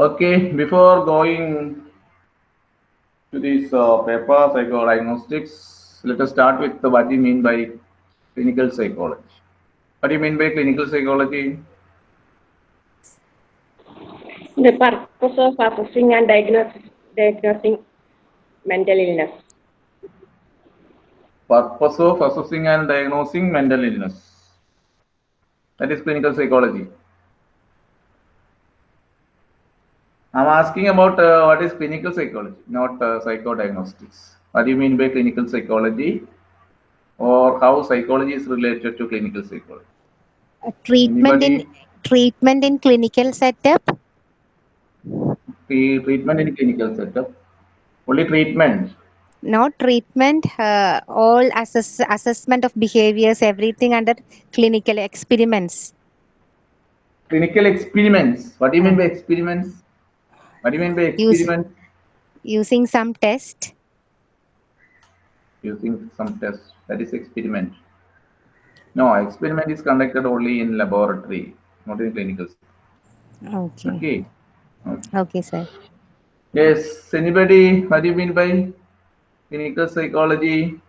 Okay, before going to this uh, paper, psychodiagnostics, let us start with what do you mean by clinical psychology. What do you mean by clinical psychology? The purpose of assessing and diagnosing, diagnosing mental illness. Purpose of assessing and diagnosing mental illness. That is clinical psychology. I'm asking about uh, what is clinical psychology, not uh, psychodiagnostics. What do you mean by clinical psychology? Or how psychology is related to clinical psychology? A treatment in treatment in clinical setup Tre- treatment in clinical setup. Only treatment. no treatment uh, all assess, assessment of behaviors everything under clinical experiments Clinical experiments. What do you mean by experiments? What do you mean by Use- experiments? using some test Using some test. That is experiment. No, experiment is conducted only in laboratory, not in clinical. okay Okay. okay sir Yes. Anybody? What do you mean by clinical psychology?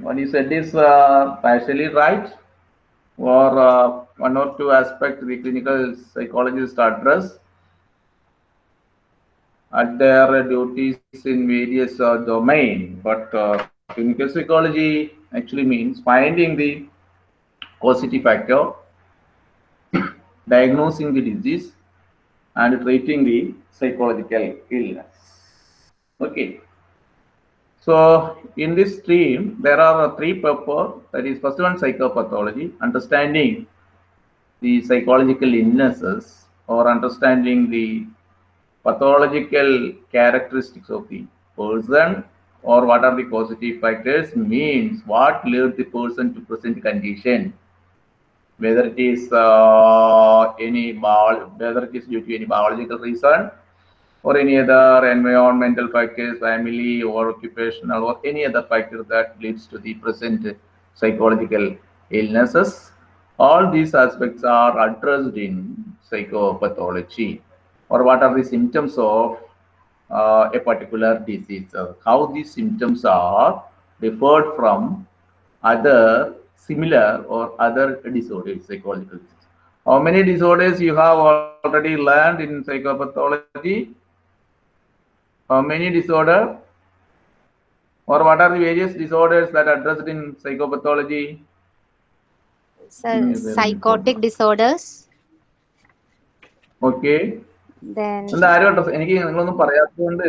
What you said is uh, partially right, or uh, one or two aspects the clinical psychologists address at their duties in various uh, domain. But uh, clinical psychology actually means finding the causative factor diagnosing the disease and treating the psychological illness. Okay. So in this stream, there are three purpose. That is, first one psychopathology, understanding the psychological illnesses or understanding the pathological characteristics of the person or what are the causative factors means what led the person to present condition whether it is uh, any whether it is due to any biological reason or any other environmental factors, family or occupational or any other factor that leads to the present psychological illnesses. All these aspects are addressed in psychopathology or what are the symptoms of uh, a particular disease, uh, how these symptoms are differed from other similar or other disorders, psychological disorders. How many disorders you have already learned in psychopathology? How many disorder? Or what are the various disorders that are addressed in psychopathology? Sir Mm, psychotic disorders Okay. then ആരും എനിക്ക് നിങ്ങളൊന്നും പറയാത്തതുകൊണ്ട്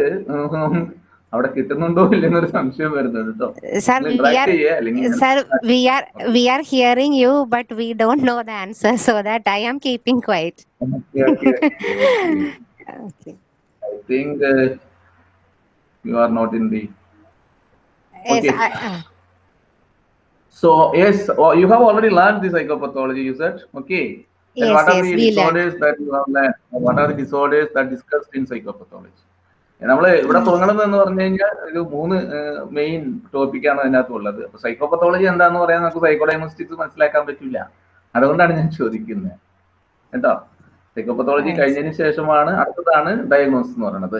അവിടെ കിട്ടുന്നുണ്ടോ ഇല്ലെന്നൊരു സംശയം വരുന്നത് കേട്ടോ sir we interact are ചെയ്യേ അല്ലെങ്കിൽ ഞാൻ- sir we are we are hearing you but we don't know the answer so So yes, well, you have already learned the psychopathology. You said okay. Yes, and what yes, are the disorders learned that you have learned? What are the disorders that discussed in psychopathology? നമ്മൾ ഇവിടെ തുടങ്ങണം എന്ന് പറഞ്ഞു കഴിഞ്ഞാൽ ഒരു മൂന്ന് main ടോപ്പിക്കാണ് അതിനകത്ത് ഉള്ളത് അപ്പൊ സൈക്കോപത്തോളജി എന്താന്ന് പറയാൻ നമുക്ക് സൈക്കോഡയമോസ്റ്റിക്സ് മനസ്സിലാക്കാൻ പറ്റില്ല അതുകൊണ്ടാണ് ഞാൻ ചോദിക്കുന്നത് കേട്ടോ സൈക്കോപത്തോളജി. കഴിഞ്ഞതിന് ശേഷമാണ് അടുത്തതാണ് ഡയഗ്നോസിസ് എന്ന് പറയുന്നത്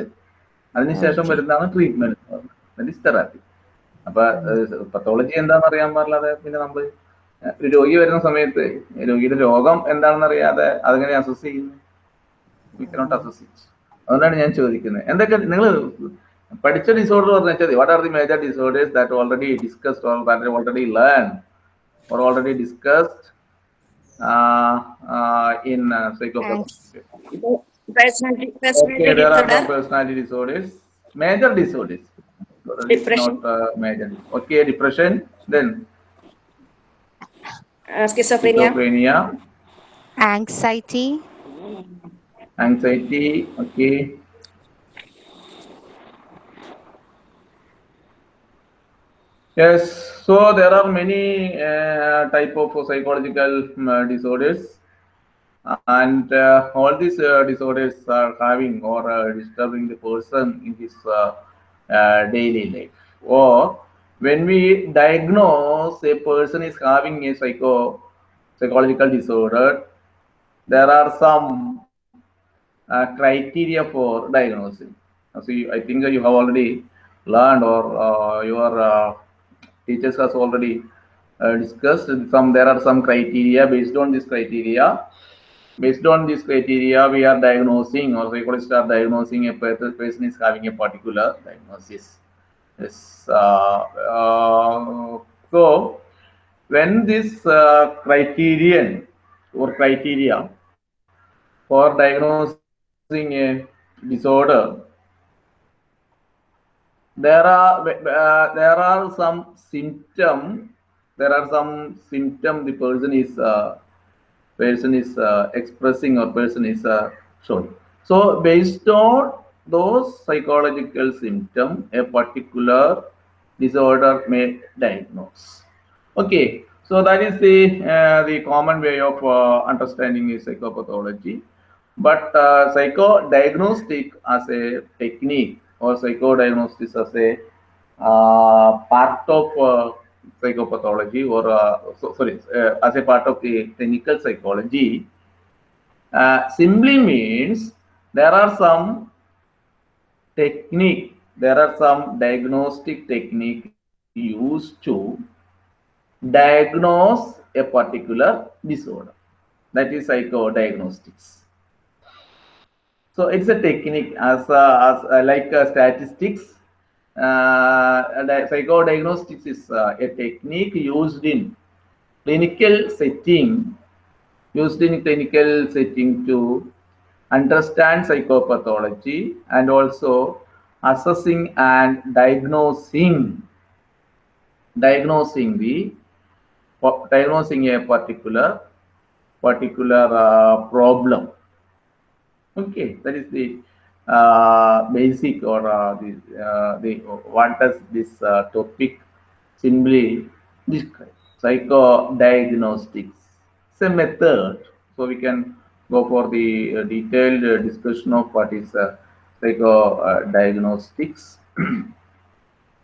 അതിനുശേഷം. വരുന്നതാണ് ട്രീറ്റ്മെന്റ് എന്ന് പറയുന്നത് തെറാപ്പി അപ്പൊ പത്തോളജി എന്താണെന്ന് അറിയാൻ പാടില്ലാതെ പിന്നെ നമ്മൾ ഒരു രോഗി വരുന്ന സമയത്ത് രോഗിയുടെ രോഗം എന്താണെന്ന് അറിയാതെ അതെങ്ങനെ അസസ് ചെയ്യുന്നു? അസസ് അതുകൊണ്ടാണ് ഞാൻ ചോദിക്കുന്നത്. എന്തൊക്കെ നിങ്ങൾ പഠിച്ച ഡിസോർഡർ പറഞ്ഞു വെച്ചാൽ what are the major disorders that already discussed or that already learn or already discussed in psycho personality disorders major there are disorder, some personality disorders. Major disorders. Depression. Not uh, major. Okay, depression. Then uh, schizophrenia, schizophrenia, anxiety anxiety. Okay. Yes. So there are many uh, type of psychological um, uh, disorders, and uh, all these uh, disorders are having or uh, disturbing the person in his uh, daily life. Or when we diagnose a person is having a psycho psychological disorder, there are some uh, criteria for diagnosing. So you, I think you have already learned or uh, your uh, teachers has already uh, discussed some there are some criteria based on this criteria based on this criteria we are diagnosing or psychologists are diagnosing a per- person is having a particular diagnosis. Yes uh, uh, so when this uh, criterion or criteria for diagnosing a disorder there are uh, there are some symptom there are some symptom the person is uh, person is uh, expressing or person is uh, showing so based on those psychological symptom a particular disorder may diagnose. Okay so that is the uh, the common way of uh, understanding the psychopathology. But uh, psychodiagnostic as a technique or psychodiagnosis as a uh, part of psychopathology or uh, so, sorry uh, as a part of the clinical psychology. Uh, simply means there are some technique there are some diagnostic technique used to diagnose a particular disorder. That is psychodiagnostics. So it's a technique as, as like statistics psychodiagnostics is uh, a technique used in clinical setting used in clinical setting to understand psychopathology and also assessing and diagnosing diagnosing the diagnosing a particular particular uh, problem. Okay that is the uh, basic or uh, the, uh, the what does this uh, topic simply describe? Psychodiagnostics. It's a method. So we can go for the uh, detailed uh, discussion of what is uh, psychodiagnostics.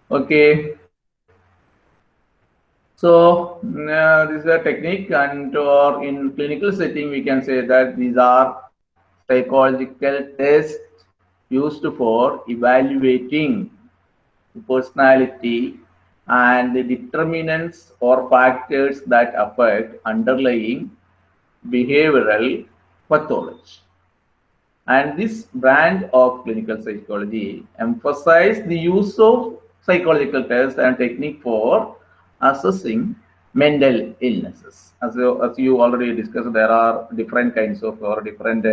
Okay. So uh, this is a technique and or in clinical setting we can say that these are psychological tests used for evaluating personality and the determinants or factors that affect underlying behavioral pathology. And this branch of clinical psychology emphasize the use of psychological tests and technique for assessing mental illnesses. As you, as you already discussed, there are different kinds of or different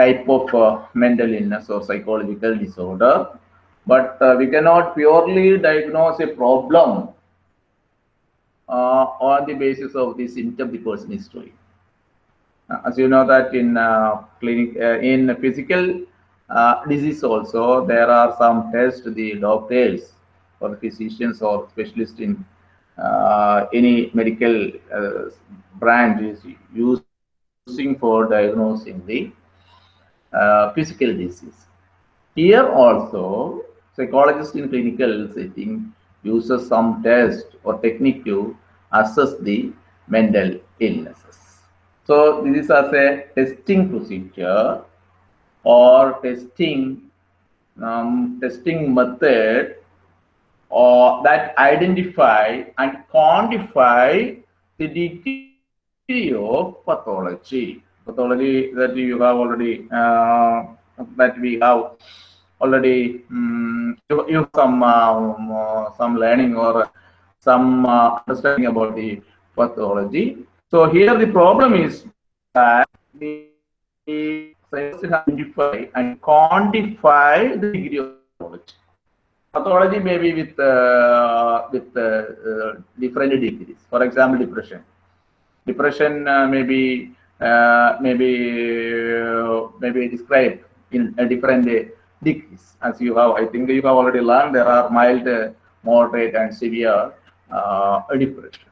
type of uh, mental illness or psychological disorder. But uh, we cannot purely diagnose a problem uh, on the basis of the symptom the showing. Uh, as you know that in uh, clinic uh, in physical disease also there are some tests the doctors or the physicians or specialists in any medical branch is using for diagnosing the uh, physical disease. Here also, psychologist in clinical setting uses some test or technique to assess the mental illnesses. So this is as a testing procedure or testing um, testing method or that identify and quantify the degree of pathology pathology that you have already uh, that we have already um, you, you some um, uh, some learning or some uh, understanding about the pathology. So here the problem is that the identify and quantify the degree of pathology. Pathology may be with uh, with uh, uh, different degrees. For example depression. Depression uh, may be uh, maybe uh, maybe described in a different degrees as you have i think you have already learned there are mild moderate and severe uh, depression.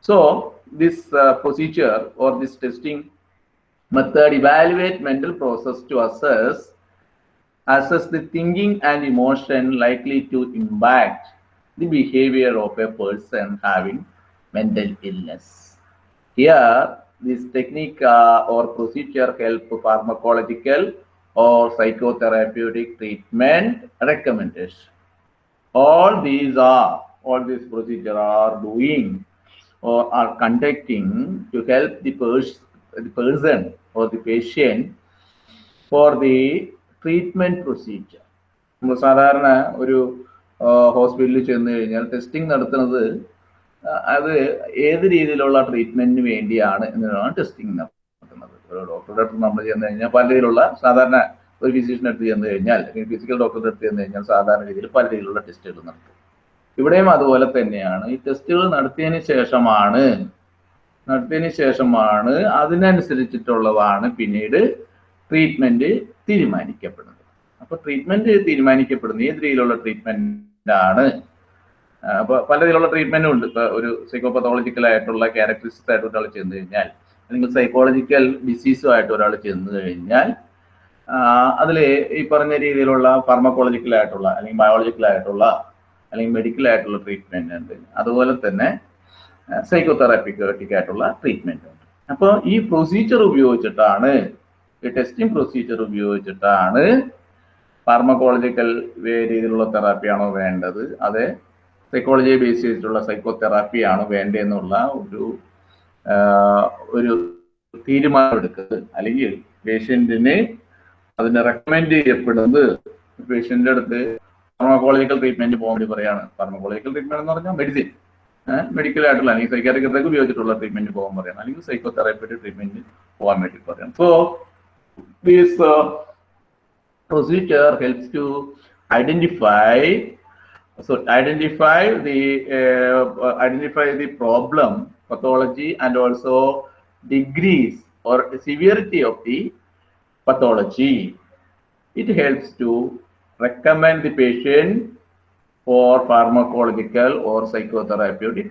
So this uh, procedure or this testing method evaluate mental process to assess assess the thinking and emotion likely to impact the behavior of a person having mental illness. Here, this technique uh, or procedure help pharmacological or psychotherapeutic treatment recommendation. All these are, all these procedure are doing or are conducting to help the, pers- the person or the patient for the treatment procedure. നമ്മൾ സാധാരണ ഒരു ഹോസ്പിറ്റലിൽ ചെന്ന് കഴിഞ്ഞാൽ testing നടത്തുന്നത് ആ, അത് ഏത് രീതിയിലുള്ള ട്രീറ്റ്മെന്റിന് വേണ്ടിയാണ് എന്നുള്ളതാണ് ടെസ്റ്റിംഗ് നടത്തുന്നത് ഒരു ഡോക്ടറുടെ അടുത്ത് നമ്മൾ ചെന്ന് കഴിഞ്ഞാൽ പല രീതിയിലുള്ള സാധാരണ ഒരു ഫിസിഷ്യന്റെ അടുത്ത് ചെന്ന് കഴിഞ്ഞാൽ അല്ലെങ്കിൽ ഫിസിക്കൽ ഡോക്ടറുടെ അടുത്ത് ചെന്ന് കഴിഞ്ഞാൽ സാധാരണ രീതിയിൽ പല രീതിയിലുള്ള ടെസ്റ്റുകൾ നടത്തും. ഇവിടെയും അതുപോലെ തന്നെയാണ്. ഈ ടെസ്റ്റുകൾ നടത്തിയതിന് ശേഷമാണ് നടത്തിയതിന് ശേഷമാണ് അതിനനുസരിച്ചിട്ടുള്ളതാണ് പിന്നീട് ട്രീറ്റ്മെന്റ് തീരുമാനിക്കപ്പെടുന്നത്. അപ്പൊ ട്രീറ്റ്മെന്റ് തീരുമാനിക്കപ്പെടുന്നത് ഏത് രീതിയിലുള്ള ട്രീറ്റ്മെന്റ് ആണ് ആ, അപ്പൊ പല രീതിയിലുള്ള ട്രീറ്റ്മെന്റും ഉണ്ട്. ഇപ്പൊ ഒരു സൈക്കോപത്തോളജിക്കൽ ആയിട്ടുള്ള ക്യാരക്ടറിസ്റ്റിക്സ് ആയിട്ട് ഒരാൾ ചെന്ന് കഴിഞ്ഞാൽ അല്ലെങ്കിൽ സൈക്കോളജിക്കൽ ഡിസീസുമായിട്ട് ഒരാൾ ചെന്ന് കഴിഞ്ഞാൽ അതിൽ ഈ പറഞ്ഞ രീതിയിലുള്ള ഫാർമക്കോളജിക്കൽ ആയിട്ടുള്ള അല്ലെങ്കിൽ ബയോളജിക്കൽ ആയിട്ടുള്ള അല്ലെങ്കിൽ മെഡിക്കൽ ആയിട്ടുള്ള ട്രീറ്റ്മെന്റ് ഉണ്ട്. അതുപോലെ തന്നെ സൈക്കോതെറാപ്പിക്കോട്ടിക് ആയിട്ടുള്ള ട്രീറ്റ്മെന്റ് ഉണ്ട്. അപ്പോൾ ഈ പ്രൊസീജിയർ ഉപയോഗിച്ചിട്ടാണ് ഈ ടെസ്റ്റിംഗ് പ്രൊസീജിയർ ഉപയോഗിച്ചിട്ടാണ് ഫാർമക്കോളജിക്കൽ രീതിയിലുള്ള തെറാപ്പിയാണോ വേണ്ടത്? അതെ സൈക്കോളജിയെ ബേസ് ചെയ്തിട്ടുള്ള സൈക്കോ തെറാപ്പിയാണ് വേണ്ടതെന്നുള്ള ഒരു ഒരു തീരുമാനം എടുക്കുന്നത് അല്ലെങ്കിൽ പേഷ്യന്റിന് അതിന് റെക്കമെൻഡ് ചെയ്യപ്പെടുന്നത് പേഷ്യന്റിന്റെ അടുത്ത് ഫാർമക്കോളജിക്കൽ ട്രീറ്റ്മെന്റ് പോകാൻ വേണ്ടി പറയാണ്. ഫാർമക്കോളജിക്കൽ ട്രീറ്റ്മെന്റ് എന്ന് പറഞ്ഞാൽ മെഡിസിൻ മെഡിക്കൽ ആയിട്ടുള്ള അല്ലെങ്കിൽ സൈക്കാട്രിക്കത്തേക്ക് ഉപയോഗിച്ചിട്ടുള്ള ട്രീറ്റ്മെന്റ് പോകാൻ പറയണം. അല്ലെങ്കിൽ സൈക്കോ തെറാപ്പിയുടെ ട്രീറ്റ്മെന്റ് പോകാൻ വേണ്ടി പറയണം. So these procedure helps to identify so identify the uh, uh, identify the problem pathology and also degrees or severity of the pathology. It helps to recommend the patient for pharmacological or psychotherapeutic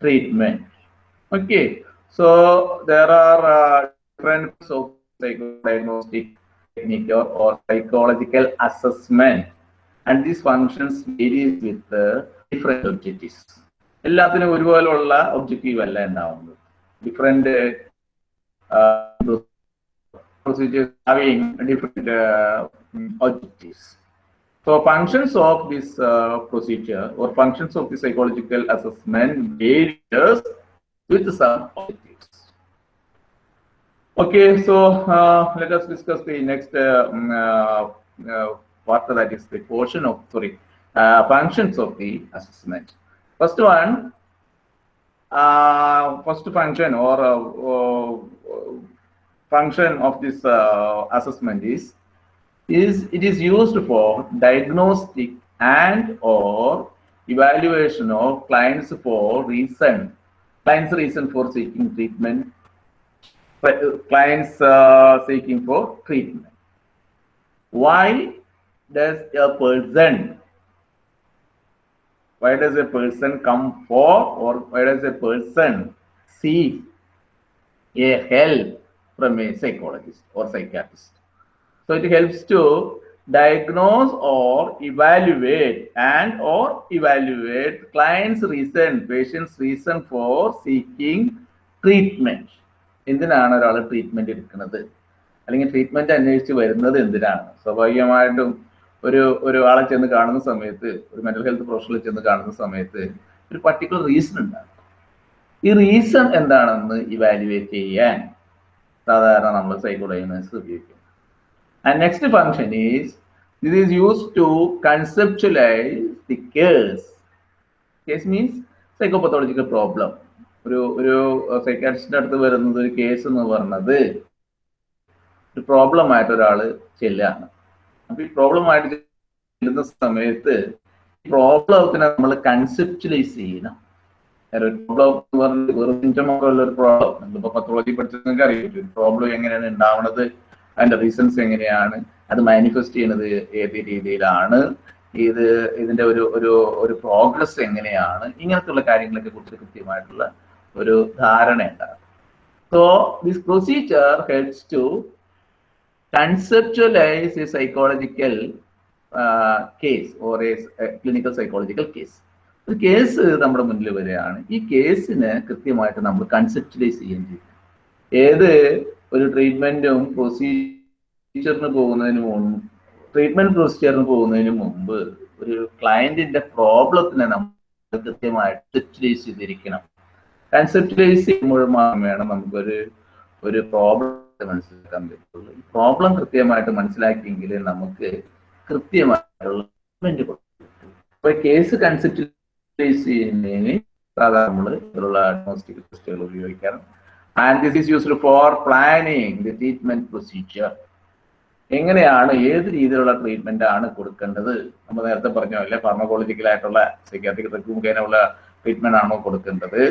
treatment. Okay. So there are uh, different of psychodiagnostic technique or, or psychological assessment and these functions varies with the different objectives എല്ലാത്തിനും ഒരുപോലുള്ള objective അല്ല ഉണ്ടാവുന്നത് different procedures having different uh, objectives so functions of this uh, procedure or functions of the psychological assessment varies with some objectives Okay, so uh, let us discuss the next part that is the portion of sorry uh, functions of the assessment. First one, uh, first function or uh, uh, function of this uh, assessment is is it is used for diagnostic and or evaluation of clients for reason clients reason for seeking treatment clients uh, seeking for treatment. Why does a person, why does a person come for or why does a person seek a help from a psychologist or psychiatrist? So it helps to diagnose or evaluate and or evaluate client's reason, patient's reason for seeking treatment. എന്തിനാണ് ഒരാൾ treatment എടുക്കുന്നത് അല്ലെങ്കിൽ treatment അന്വേഷിച്ച് വരുന്നത് എന്തിനാണ് സ്വാഭാവികമായിട്ടും ഒരു ഒരു ആളെ ചെന്ന് കാണുന്ന സമയത്ത് ഒരു മെന്റൽ ഹെൽത്ത് പ്രൊഫഷണൽ ചെന്ന് കാണുന്ന സമയത്ത് ഒരു പർട്ടിക്കുലർ റീസൺ ഉണ്ടാകും. ഈ റീസൺ എന്താണെന്ന് ഇവാലുവേറ്റ് ചെയ്യാൻ സാധാരണ നമ്മൾ സൈക്കോളജിനേഴ്സ് ഉപയോഗിക്കും. And next function is this is use to conceptualize the case case means psychopathological problem ഒരു ഒരു സൈക്കാട്രിസ്റ്റിന്റെ അടുത്ത് വരുന്നത് ഒരു കേസ് എന്ന് പറഞ്ഞത് ഒരു പ്രോബ്ലം ആയിട്ട് ഒരാൾ ചെല്ലുകയാണ്. അപ്പൊ ഈ പ്രോബ്ലം ആയിട്ട് ചെല്ലുന്ന സമയത്ത് പ്രോബ്ലത്തിനെ നമ്മൾ കൺസെപ്ച്വലൈസ് ചെയ്യണം. പ്രോബ്ലം എന്ന് ഒരു പ്രോബ്ലം നമ്മളിപ്പോ പത്തോളജി പഠിച്ചത് നിങ്ങൾക്ക് അറിയാം പ്രോബ്ലം എങ്ങനെയാണ് ഉണ്ടാവുന്നത്? അതിന്റെ റീസൺസ് എങ്ങനെയാണ്? അത് മാനിഫെസ്റ്റ് ചെയ്യുന്നത് ഏത് രീതിയിലാണ്? ഇത് ഇതിന്റെ ഒരു ഒരു ഒരു പ്രോഗ്രസ് എങ്ങനെയാണ്? ഇങ്ങനത്തുള്ള കാര്യങ്ങളൊക്കെ കുറിച്ച് കൃത്യമായിട്ടുള്ള ഒരു ധാരണ ഉണ്ടാകും. So this procedure helps to conceptualize a psychological uh, case or a, a clinical psychological case. ഒരു കേസ് നമ്മുടെ മുന്നിൽ വരികയാണ്. ഈ കേസിന് കൃത്യമായിട്ട് നമ്മൾ കൺസെപ്റ്റലൈസ് ചെയ്യും. ഏത് ഒരു ട്രീറ്റ്മെന്റും പ്രൊസീജിയറിന് പോകുന്നതിന് മുമ്പ് ട്രീറ്റ്മെന്റ് പ്രൊസീജിയറിന് പോകുന്നതിന് മുമ്പ് ഒരു ക്ലയന്റിന്റെ പ്രോബ്ലത്തിനെ നമ്മൾ കൃത്യമായിട്ട് കൺസെപ്റ്റലൈസ് ചെയ്തിരിക്കണം. കൺസെപ്റ്റലൈസ് ചെയ്യുമ്പോൾ മാത്രം വേണം നമുക്കൊരു ഒരു പ്രോബ്ലം മനസ്സിലാക്കാൻ പറ്റുള്ളൂ. ഈ പ്രോബ്ലം കൃത്യമായിട്ട് മനസ്സിലാക്കിയെങ്കിൽ നമുക്ക് കൃത്യമായിട്ടുള്ള ട്രീറ്റ്മെന്റ് കൊടുക്കും. അപ്പൊ കേസ് കൺസെപ്റ്റലൈസ് ചെയ്യുന്നതിന് സാധാരണ നമ്മൾ ഇതിലുള്ള ഡയഗ്നോസ്റ്റിക് ടെസ്റ്റുകൾ ഉപയോഗിക്കാറ്. And this is used for planning the treatment procedure എങ്ങനെയാണ് ഏത് രീതിയിലുള്ള ട്രീറ്റ്മെന്റ് ആണ് കൊടുക്കേണ്ടത്? നമ്മൾ നേരത്തെ പറഞ്ഞ പോലെ ഫാർമക്കോളജിക്കൽ ആയിട്ടുള്ള സൈക്കാട്രിക് മുഖേനയുള്ള ട്രീറ്റ്മെന്റ് ആണോ കൊടുക്കേണ്ടത്?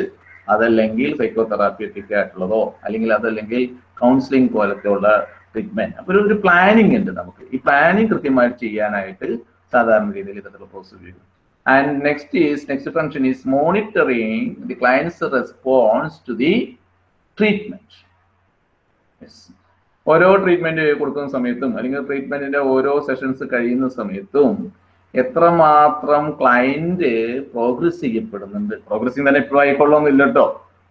അതല്ലെങ്കിൽ സൈക്കോതെറാപ്യൂട്ടിക് ആയിട്ടുള്ളതോ അല്ലെങ്കിൽ അതല്ലെങ്കിൽ കൗൺസിലിംഗ് പോലത്തെ ഉള്ള ട്രീറ്റ്മെന്റ് അപ്പൊ ഒരു പ്ലാനിങ് ഉണ്ട് നമുക്ക്. ഈ പ്ലാനിങ് കൃത്യമായിട്ട് ചെയ്യാനായിട്ട് സാധാരണ രീതിയിൽ ഇത്തരത്തിലുള്ള പ്രോസസ് ഉപയോഗിക്കും. And next is next function is monitoring the client's response to the treatment ഓരോ ട്രീറ്റ്മെന്റ് കൊടുക്കുന്ന സമയത്തും അല്ലെങ്കിൽ ട്രീറ്റ്മെന്റിന്റെ ഓരോ സെഷൻസ് കഴിയുന്ന സമയത്തും എത്രമാത്രം ക്ലയന്റ് പ്രോഗ്രസ് ചെയ്യപ്പെടുന്നുണ്ട് പ്രോഗ്രസിങ് തന്നെ ഇപ്പോഴും ആയിക്കൊള്ളൊന്നുമില്ല കേട്ടോ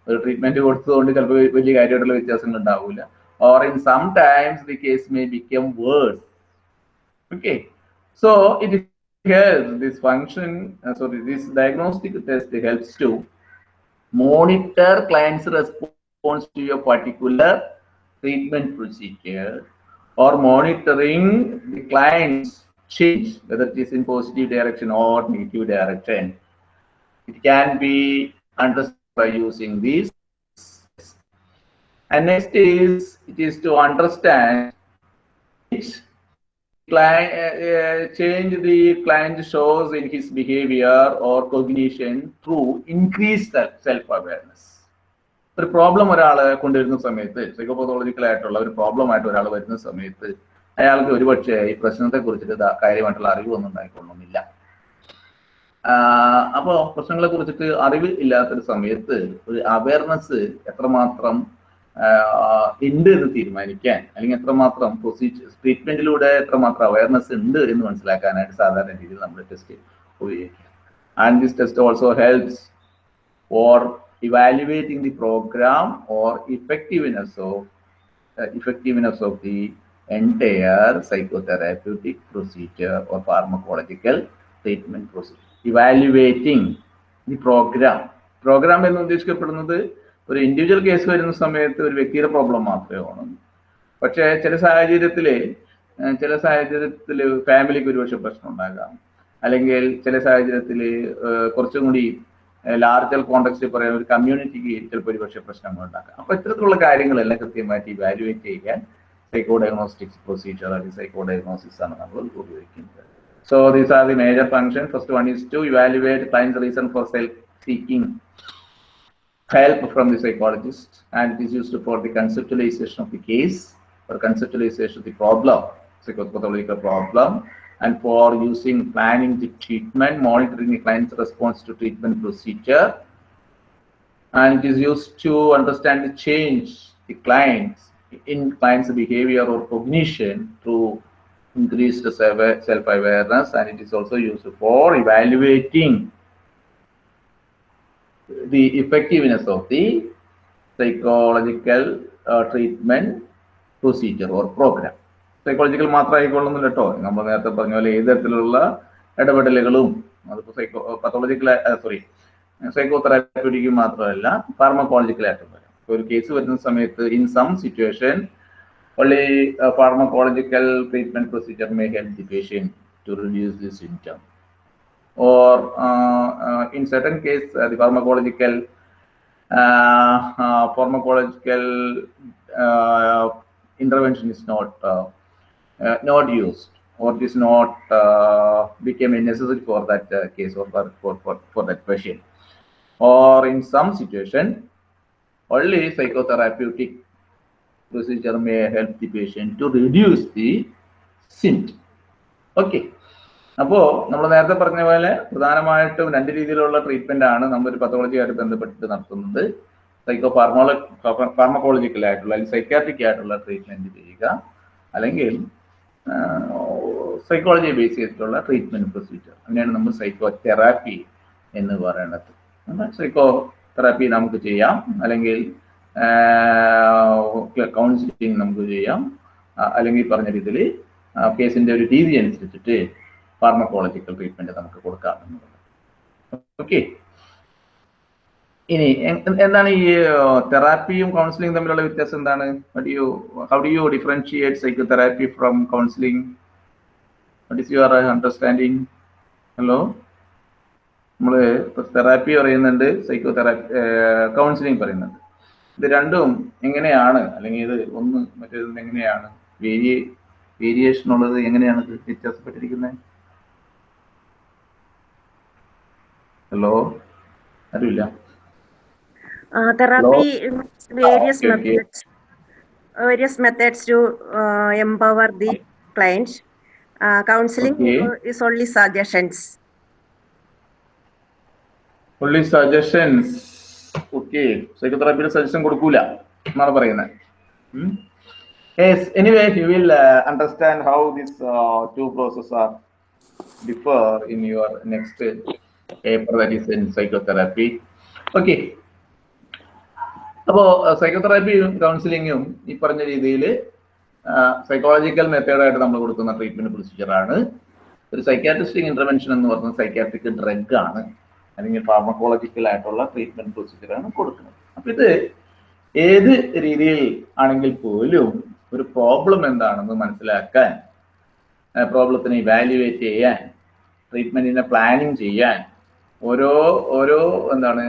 ഒരു ട്രീറ്റ്മെന്റ് കൊടുത്തതുകൊണ്ട് ചിലപ്പോൾ വലിയ കാര്യമായിട്ടുള്ള വ്യത്യാസങ്ങൾ ഉണ്ടാവില്ല or in some times the case may become worse okay so it helps this function uh, sorry this diagnostic test helps to monitor client's response to your particular treatment procedure or monitoring the client's change, whether it is in positive direction or negative direction. It can be understood by using these. And next is, it is to understand which client, uh, uh, change the client shows in his behavior or cognition through increased self-awareness. ഒരു problem ഒരാളെ കൊണ്ടുവരുന്ന സമയത്ത് സൈക്കോപതോളജിക്കൽ ആയിട്ടുള്ള ഒരു problem ആയിട്ട് ഒരാൾ വരുന്ന സമയത്ത് അയാൾക്ക് ഒരുപക്ഷെ ഈ പ്രശ്നത്തെ കുറിച്ചിട്ട് കാര്യമായിട്ടുള്ള അറിവൊന്നും ഉണ്ടായിക്കൊള്ളുന്നില്ല അപ്പോൾ പ്രശ്നങ്ങളെ കുറിച്ചിട്ട് അറിവ് ഇല്ലാത്തൊരു സമയത്ത് ഒരു അവയർനെസ് എത്രമാത്രം ഉണ്ട് എന്ന് തീരുമാനിക്കാൻ അല്ലെങ്കിൽ എത്രമാത്രം പ്രൊസീജിയർ ട്രീറ്റ്മെന്റിലൂടെ എത്രമാത്രം അവയർനെസ് ഉണ്ട് എന്ന് മനസ്സിലാക്കാനായിട്ട് സാധാരണ രീതിയിൽ നമ്മൾ ടെസ്റ്റ് ഉപയോഗിക്കും and this test also helps or evaluating the program or effectiveness of effectiveness of the entire psychotherapeutic procedure or pharmacological treatment process. Evaluating the program. Program എന്ന് ഉദ്ദേശിക്കപ്പെടുന്നത് ഒരു ഇൻഡിവിജ്വൽ കേസ് വരുന്ന സമയത്ത് ഒരു വ്യക്തിയുടെ പ്രോബ്ലം മാത്രമേ ആണ് പക്ഷേ ചില സാഹചര്യത്തിൽ ചില സാഹചര്യത്തിൽ ഫാമിലിക്ക് ഒരുപക്ഷെ പ്രശ്നം ഉണ്ടാകാം അല്ലെങ്കിൽ ചില സാഹചര്യത്തിൽ കുറച്ചും കൂടി ലാർജർ കോണ്ടക്സ്റ്റ് പറയാൻ ഒരു കമ്മ്യൂണിറ്റിക്ക് ചിലപ്പോൾ ഒരുപക്ഷെ പ്രശ്നങ്ങൾ ഉണ്ടാക്കാം അപ്പൊ ഇത്തരത്തിലുള്ള കാര്യങ്ങളെല്ലാം കൃത്യമായിട്ട് ഇവാലുവേറ്റ് ചെയ്യാൻ സൈക്കോ ഡയഗ്നോസ്റ്റിക്സ് പ്രൊസീജിയർ അല്ലെങ്കിൽ സൈക്കോ ഡയഗ്നോസിസ് ആണ് നമ്മൾ ഉപയോഗിക്കുന്നത് so these are the major function first one is to evaluate clients reason for self seeking help from the psychologist and it is used for the conceptualization of the case or conceptualization of the problem psychopathological problem and for using planning the treatment, monitoring the client's response to treatment procedure. And it is used to understand the change the clients in client's behavior or cognition through increased self-awareness and it is also used for evaluating the effectiveness of the psychological uh, treatment procedure or program. Psychological മാത്രമായിക്കൊള്ളുന്നില്ല കേട്ടോ നമ്മൾ നേരത്തെ പറഞ്ഞ പോലെ ഏത് തരത്തിലുള്ള ഇടപെടലുകളും അതിപ്പോൾ psychopathological sorry psychotherapeutic മാത്രമല്ല വരാം ഒരു കേസ് വരുന്ന സമയത്ത് in some situation only uh, pharmacological treatment procedure may help the patient to reduce the symptom or uh, uh, in certain case uh, the pharmacological uh, uh, pharmacological uh, intervention is not uh, uh, not used or it is not uh, became necessary for that uh, case or for, for, for, for that patient. Or in some situation, only psychotherapeutic procedure may help the patient to reduce the symptom. Okay. അപ്പോൾ നമ്മൾ നേരത്തെ പറഞ്ഞ പോലെ പ്രധാനമായിട്ടും രണ്ട് രീതിയിലുള്ള treatment ആണ് നമ്മൾ ഒരു പത്തോളജിയായിട്ട് ബന്ധപ്പെട്ടിട്ട് നടത്തുന്നത് സൈക്കോ ഫാർമോള ഫാർമക്കോളജിക്കൽ ആയിട്ടുള്ള അല്ലെങ്കിൽ സൈക്കാട്രിക് ആയിട്ടുള്ള ട്രീറ്റ്മെന്റ് ചെയ്യുക അല്ലെങ്കിൽ സൈക്കോളജിയെ ബേസ് ചെയ്തിട്ടുള്ള ട്രീറ്റ്മെന്റ് പ്രൊസീജിയർ അങ്ങനെയാണ് നമ്മൾ സൈക്കോ തെറാപ്പി എന്ന് പറയുന്നത് സൈക്കോ തെറാപ്പി നമുക്ക് ചെയ്യാം. അല്ലെങ്കിൽ കൗൺസിലിംഗ് നമുക്ക് ചെയ്യാം. അല്ലെങ്കിൽ പറഞ്ഞ രീതിയിൽ കേസിന്റെ ഒരു രീതി അനുസരിച്ചിട്ട് ഫാർമക്കോളജിക്കൽ ട്രീറ്റ്മെന്റ് നമുക്ക് കൊടുക്കാം എന്നുള്ളത്. ഓക്കെ ഇനി എന്താണ് ഈ തെറാപ്പിയും കൗൺസിലിംഗ് തമ്മിലുള്ള വ്യത്യാസം എന്താണ്? How do you differentiate psychotherapy from counselling what is your understanding hello നമ്മൾ തെറാപ്പി പറയുന്നുണ്ട് സൈക്കോ തെറാപ്പി കൗൺസിലിംഗ് പറയുന്നുണ്ട്. ഇത് രണ്ടും എങ്ങനെയാണ് അല്ലെങ്കിൽ ഇത് ഒന്ന് മറ്റേത് എങ്ങനെയാണ്? വേരിയ വേരിയേഷൻ ഉള്ളത് എങ്ങനെയാണ് ഇത് വ്യത്യാസപ്പെട്ടിരിക്കുന്നത് ഹലോ ആരുമില്ല? Therapy various methods methods, various methods to uh, empower the client. Uh, suggestions uh, is okay സൈക്കോതെറാപ്പിയുടെ suggestion കൊടുക്കൂല എന്നാണ് പറയുന്നത്. Yes anyway you will understand how uh, two processes are differ in your next paper that is in psychotherapy. Okay. അപ്പോൾ സൈക്കോതെറാപ്പിയും കൗൺസിലിങ്ങും ഈ പറഞ്ഞ രീതിയിൽ psychological മെത്തേഡായിട്ട് നമ്മൾ കൊടുക്കുന്ന treatment പ്രൊസീജിയറാണ് ഒരു സൈക്കാട്രിസ്റ്റിക് ഇന്റർവെൻഷൻ എന്ന് പറയുന്നത് സൈക്കാട്രിക് ഡ്രഗ് ആണ്. അല്ലെങ്കിൽ ഫാർമക്കോളജിക്കൽ ആയിട്ടുള്ള ട്രീറ്റ്മെന്റ് പ്രൊസീജിയറാണ് കൊടുക്കുന്നത്. അപ്പൊ ഇത് ഏത് രീതിയിൽ ആണെങ്കിൽ പോലും ഒരു പ്രോബ്ലം എന്താണെന്ന് മനസ്സിലാക്കാൻ പ്രോബ്ലത്തിനെ ഇവാലുവേറ്റ് ചെയ്യാൻ ട്രീറ്റ്മെന്റിനെ പ്ലാനിങ് ചെയ്യാൻ ഓരോ ഓരോ എന്താണ്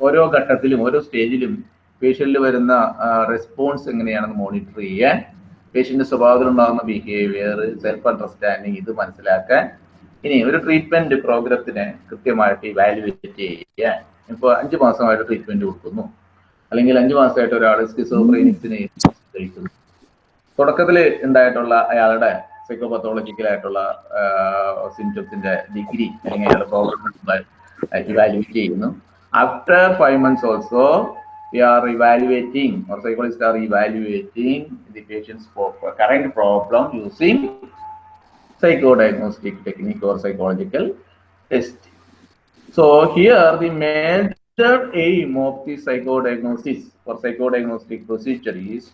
ഓരോ ഘട്ടത്തിലും ഓരോ സ്റ്റേജിലും പേഷ്യന്റിൽ വരുന്ന റെസ്പോൺസ് എങ്ങനെയാണെന്ന് മോണിറ്റർ ചെയ്യാൻ പേഷ്യന്റ് സ്വഭാവത്തിലുണ്ടാകുന്ന ബിഹേവിയർ സെൽഫ് അണ്ടർസ്റ്റാൻഡിങ് ഇത് മനസ്സിലാക്കാൻ ഇനി ഒരു ട്രീറ്റ്മെന്റ് പ്രോഗ്രത്തിനെ കൃത്യമായിട്ട് ഇവാലുവേറ്റ് ചെയ്യാൻ ഇപ്പോൾ അഞ്ച് മാസമായിട്ട് ട്രീറ്റ്മെന്റ് കൊടുക്കുന്നു. അല്ലെങ്കിൽ അഞ്ച് മാസമായിട്ട് ഒരാൾ സ്കിസോഫ്രീനിക്സിന് കഴിക്കുന്നു തുടക്കത്തിൽ ഉണ്ടായിട്ടുള്ള അയാളുടെ സൈക്കോപത്തോളജിക്കലായിട്ടുള്ള സിംറ്റംസിന്റെ ഡിഗ്രി അല്ലെങ്കിൽ അയാളുടെ പ്രോബ്ലം ഇവാലുവേറ്റ് ചെയ്യുന്നു. After five months also we are evaluating or psychologists are evaluating the patient's problem problem psychodiagnostic technique or psychological testing. So here the major aim of the psychodiagnosis or psychodiagnostic procedure is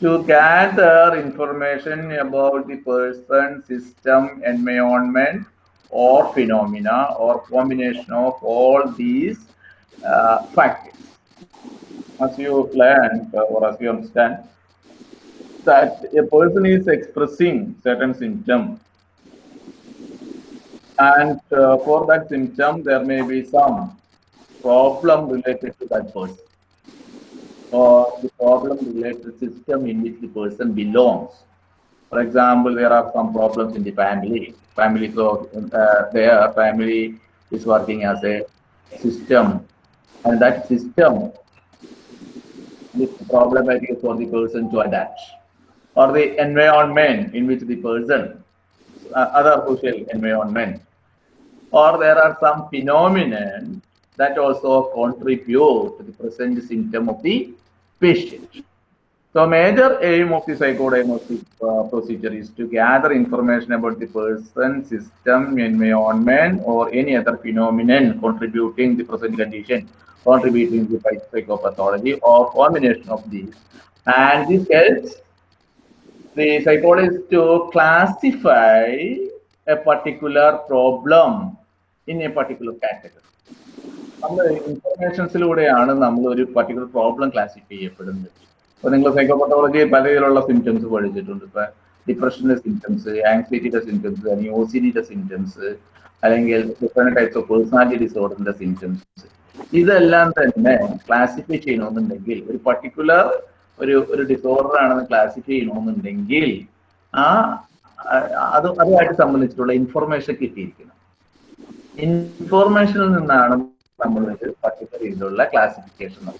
to gather information about the person, system, environment, or phenomena, or combination of all these uh, factors. As you learn uh, or as you understand, that a person is expressing certain symptom and uh, for that symptom there may be some problem related to that person. Or the problem related to system in which the person belongs. For example there are some problems in the family. Family so uh, their family is working as a system. And that system is problematic for the person to adapt. Or the environment in which the person uh, other social environment or there are some phenomenon that also contribute to the present symptom of the patient. So major aim of the psychodiagnostic uh, procedure is to gather information about the person, system, environment, or any other phenomenon contributing the present condition, contributing to psych- psychopathology, or combination of these. And this helps the psychologist to classify a particular problem in a particular category. നമ്മൾ ഇൻഫർമേഷൻസിലൂടെയാണ് നമ്മൾ ഒരു particular problem classify ചെയ്യപ്പെടുന്നത്. ഇപ്പൊ നിങ്ങൾ psychopathology പല രീതിയിലുള്ള symptoms പഠിച്ചിട്ടുണ്ട്. ഇപ്പൊ ഡിപ്രഷന്റെ സിംറ്റംസ് ആങ്സൈറ്റിയുടെ സിംറ്റംസ് അല്ലെങ്കിൽ ഒ സി സിംറ്റംസ് അല്ലെങ്കിൽ ഡിഫറെന്റ് ടൈപ്സ് ഓഫ് പേഴ്സണാലിറ്റി ഡിസോർഡറിന്റെ സിംറ്റംസ് ഇതെല്ലാം തന്നെ ക്ലാസിഫൈ ചെയ്യണമെന്നുണ്ടെങ്കിൽ ഒരു പർട്ടിക്കുലർ ഒരു ഒരു ഡിസോർഡർ ആണെന്ന് ക്ലാസിഫൈ ചെയ്യണമെന്നുണ്ടെങ്കിൽ ആ- അത് അതുമായിട്ട് സംബന്ധിച്ചിട്ടുള്ള ഇൻഫർമേഷൻ കിട്ടിയിരിക്കണം ഇൻഫോർമേഷനിൽ നിന്നാണ് നമ്മൾ ഒരു പർട്ടിക്കുലർ രീതിയിലുള്ള ക്ലാസിഫിക്കേഷൻ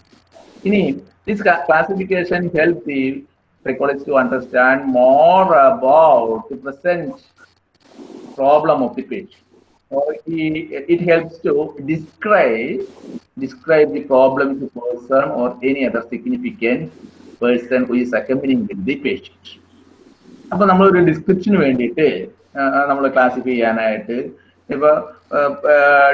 ഇനി this classification help the psychologist to understand more about the present problem of the patient. Or he- it helps to describe describe the problem to person or any other significant person who is accompanying with the patient. അപ്പൊ ഒരു ഡിസ്ക്രിപ്ഷന് വേണ്ടിയിട്ട് നമ്മൾ classify ചെയ്യാനായിട്ട് ഇപ്പൊ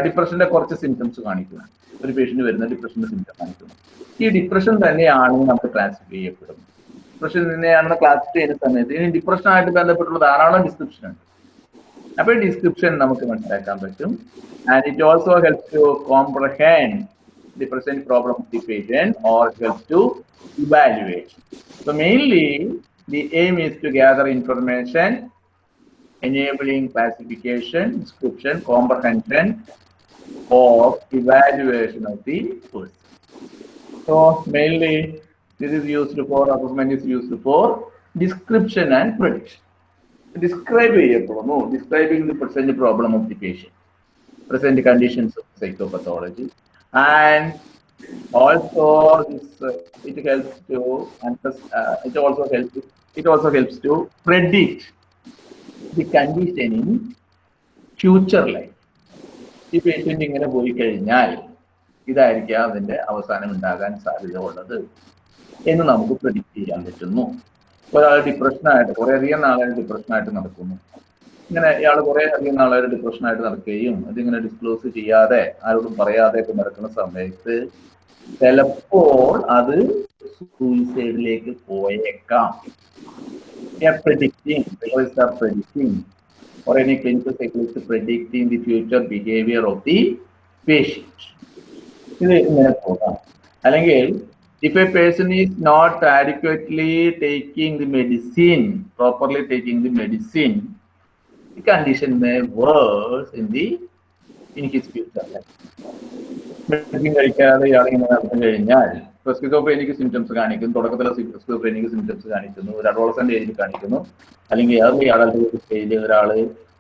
ഡിപ്രഷന്റെ കുറച്ച് symptoms കാണിക്കുന്നു ഒരു patient വരുന്ന ഡിപ്രഷന്റെ സിംറ്റം കാണിക്കുന്നു. ഈ ഡിപ്രഷൻ തന്നെയാണ് നമുക്ക് ക്ലാസിഫൈ ചെയ്യപ്പെടുന്നത്. ഡിപ്രഷൻ തന്നെയാണെന്ന് ക്ലാസിഫൈ ചെയ്യുന്ന സമയത്ത് ഇനി ഡിപ്രഷനായിട്ട് ബന്ധപ്പെട്ടുള്ള ധാരാളം ഡിസ്ക്രിപ്ഷൻ ഉണ്ട്. അപ്പൊ ഡിസ്ക്രിപ്ഷൻ നമുക്ക് മനസ്സിലാക്കാൻ പറ്റും. And it also helps to comprehend the present problem of the patient mainly The aim is to gather information enabling classification, description, comprehension, or evaluation of the person. So mainly this is used for, assessment is used for description and prediction. Describe a problem, oh, describing the present problem of the patient, present conditions of psychopathology, and also this, uh, it helps to, uh, it also helps it also helps to predict the condition in future life. ഈ patient ഇങ്ങനെ പോയി കഴിഞ്ഞാൽ ഇതായിരിക്കാം അതിന്റെ അവസാനം ഉണ്ടാകാൻ സാധ്യത ഉള്ളത് എന്ന് നമുക്ക് പ്രഡിക്റ്റ് ചെയ്യാൻ പറ്റുന്നു. ഒരാൾ ഡിപ്രഷനായിട്ട് കുറെ അധികം നാളായിട്ട് ഡിപ്രഷനായിട്ട് നടക്കുന്നു. ഇങ്ങനെ ഇയാൾ കുറെ അധികം നാളായിട്ട് ഡിപ്രഷനായിട്ട് നടക്കുകയും അതിങ്ങനെ ഡിസ്ക്ലോസ് ചെയ്യാതെ ആരോടും പറയാതെ ഒക്കെ നടക്കുന്ന സമയത്ത് ചിലപ്പോൾ അത് സൂയിസൈഡിലേക്ക് പോയേക്കാം predicting, psychologists are predicting, or any clinical psychologist predicting the future behavior of the patient. ഇത് ഇങ്ങനെ പോകാം അല്ലെങ്കിൽ if a person is not adequately taking the medicine, properly taking the medicine, the condition may worse in the future life. Medicine കഴിക്കാതെ ഇയാളിങ്ങനെ നടന്നു കഴിഞ്ഞാൽ എനിക്ക് symptoms കാണിക്കുന്നു. തുടക്കത്തിലെ സ്കിസോഫ്രേനിക് സിംറ്റംസ് കാണിക്കുന്നു. ഒരു അഡോളസന്റ് ഏജിൽ കാണിക്കുന്നു. അല്ലെങ്കിൽ ഏർലി അഡൽട്ട് സ്റ്റേജിൽ ഒരാൾ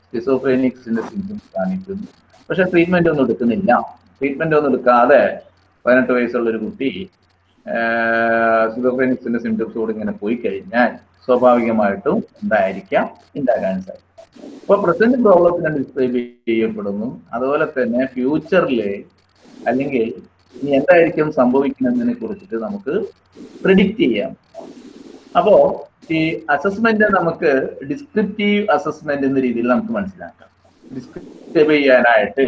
സ്കിസോഫ്രേനിക്സിന്റെ സിംറ്റംസ് കാണിക്കുന്നു. പക്ഷെ ട്രീറ്റ്മെന്റ് ഒന്നും എടുക്കുന്നില്ല. ട്രീറ്റ്മെന്റ് ഒന്നും എടുക്കാതെ പതിനെട്ട് വയസ്സുള്ള ഒരു കുട്ടി സ്കിസോഫ്രേനിക്സിന്റെ സിംറ്റംസോട് ഇങ്ങനെ പോയി കഴിഞ്ഞാൽ സ്വാഭാവികമായിട്ടും എന്തായിരിക്കാം? ഉണ്ടാകാൻ സാധിക്കും അപ്പൊ പ്രസന്റ് പ്രോബ്ലത്തിന് ഡിസ്ക്രൈബ് ചെയ്യപ്പെടുന്നു. അതുപോലെ തന്നെ ഫ്യൂച്ചറിലെ അല്ലെങ്കിൽ ഇനി എന്തായിരിക്കും സംഭവിക്കുന്നതിനെ കുറിച്ചിട്ട് നമുക്ക് പ്രിഡിക്റ്റ് ചെയ്യാം. അപ്പോ ഈ അസസ്മെന്റ് നമുക്ക് ഡിസ്ക്രിപ്റ്റീവ് അസസ്മെന്റ് എന്ന രീതിയിൽ നമുക്ക് മനസ്സിലാക്കാം. ഡിസ്ക്രൈബ് ചെയ്യാനായിട്ട്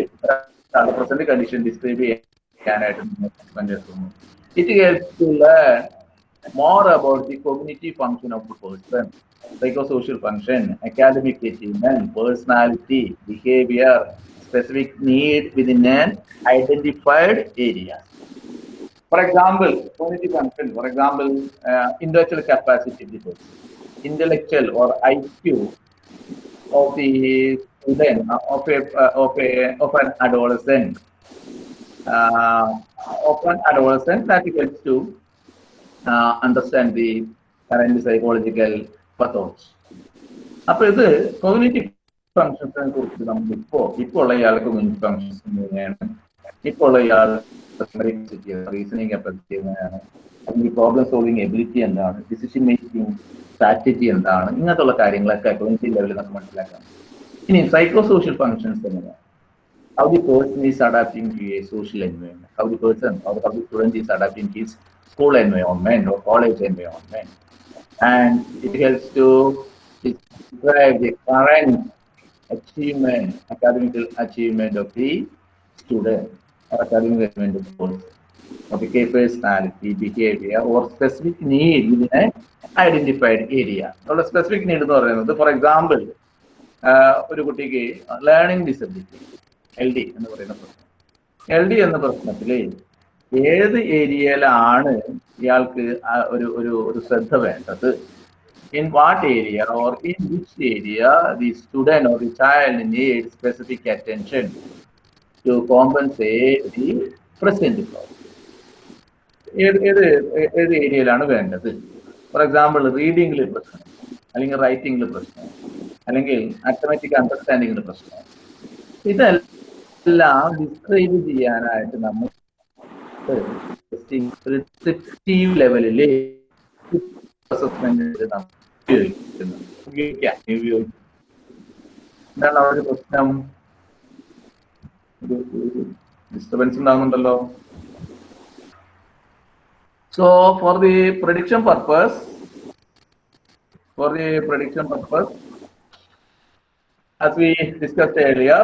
പ്രസന്റ് കണ്ടീഷൻ ഡിസ്ക്രൈബ് ചെയ്യാനായിട്ട് അസസ്മെന്റ് എടുക്കുന്നു. It helps to learn more about the cognitive function of the person, psychosocial function, academic achievement, personality, behavior, specific need within an identified area. For example, cognitive function, for example, uh, intellectual capacity person, intellectual or IQ of the student, of a, uh, of a, of an adolescent, uh, of an adolescent that helps to uh, understand the current psychological pathology. അപ്പൊ ഇത് cognitive ഫങ്ഷൻസിനെ കുറിച്ച് നമ്മൾ ഇപ്പോ ഇപ്പോൾ ഉള്ള ഇയാൾക്ക് cognitive functions എങ്ങനെയാണ്? ഇപ്പോൾ ഇയാൾ റീസണിങ് കപ്പാസിറ്റി എങ്ങനെയാണ്? അല്ലെങ്കിൽ പ്രോബ്ലം സോൾവിങ് എബിലിറ്റി എന്താണ്? ഡിസിഷൻ മേക്കിംഗ് സ്ട്രാറ്റജി എന്താണ്? ഇങ്ങനത്തെ ഉള്ള കാര്യങ്ങളൊക്കെ കോഗ്നേറ്റീവ് ലെവലിൽ നമുക്ക് മനസ്സിലാക്കാം. ഇനി സൈക്കോ സോഷ്യൽ ഫങ്ഷൻസ് എങ്ങനെയാണ്? How the person is adapting to a social environment, how the person or how the student is adapting to his school environment or. And it helps to describe the current achievement, academic achievement of the student or academic achievement of the. Of the personality, behavior, or specific need within an identified area. Or specific need എന്ന് പറയുന്നത് for example ഒരു കുട്ടിക്ക് learning disability L D എന്ന് പറയുന്ന പ്രശ്നം L ഏത് ഏരിയയിലാണ് ഇയാൾക്ക് ഒരു ഒരു ഒരു ശ്രദ്ധ വേണ്ടത്? In what area or in which area the student or the child need specific attention to compensate the present problem ഏത് ഏത് ഏത് ഏരിയയിലാണ് വേണ്ടത്? ഫോർ എക്സാമ്പിൾ റീഡിങ്ങിൽ പ്രശ്നം അല്ലെങ്കിൽ റൈറ്റിംഗിൽ പ്രശ്നം അല്ലെങ്കിൽ അത്തമാറ്റിക് അണ്ടർസ്റ്റാൻഡിങ്ങിൽ പ്രശ്നം. ഇതെല്ലാം ഡിസ്ക്രൈബ് ചെയ്യാനായിട്ട് നമ്മൾ പ്രിസ്ക്രിപ്റ്റീവ് ലെവലിൽ അസസ്മെന്റ് നമ്മൾ ഉപയോഗിക്കുന്നു ഉപയോഗിക്കാം ഉപയോഗിക്കും എന്താണ് അവിടെ ഒരു പ്രശ്നം disturbance ഉണ്ടാകുന്നുണ്ടല്ലോ so for the prediction purpose for the prediction purpose as we discussed earlier,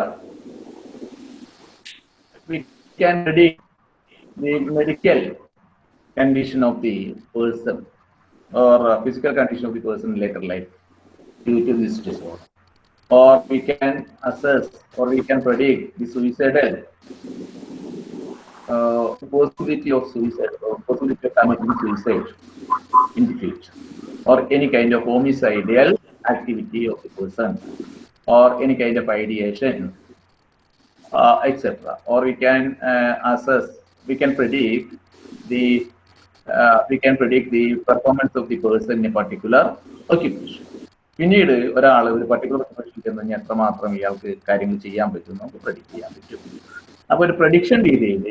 we can predict the medical condition of the person or physical condition of the person later life due to this disorder. Or we can assess or we can predict the suicidal uh, possibility of suicide or possibility of committing suicide in the future. Or any kind of homicidal activity of the person or any kind of ideation uh, etc. Or we can uh, assess, we can predict the uh, we can predict the performance of the person in a particular occupation. പിന്നീട് ഒരാൾ ഒരു particular പ്രൊഫഷനിൽ ചെന്ന് എത്രമാത്രം ഇയാൾക്ക് കാര്യങ്ങൾ ചെയ്യാൻ പറ്റും നമുക്ക് പ്രഡിക്ട് ചെയ്യാൻ പറ്റും. അപ്പോൾ ഒരു പ്രഡിക്ഷൻ രീതിയിൽ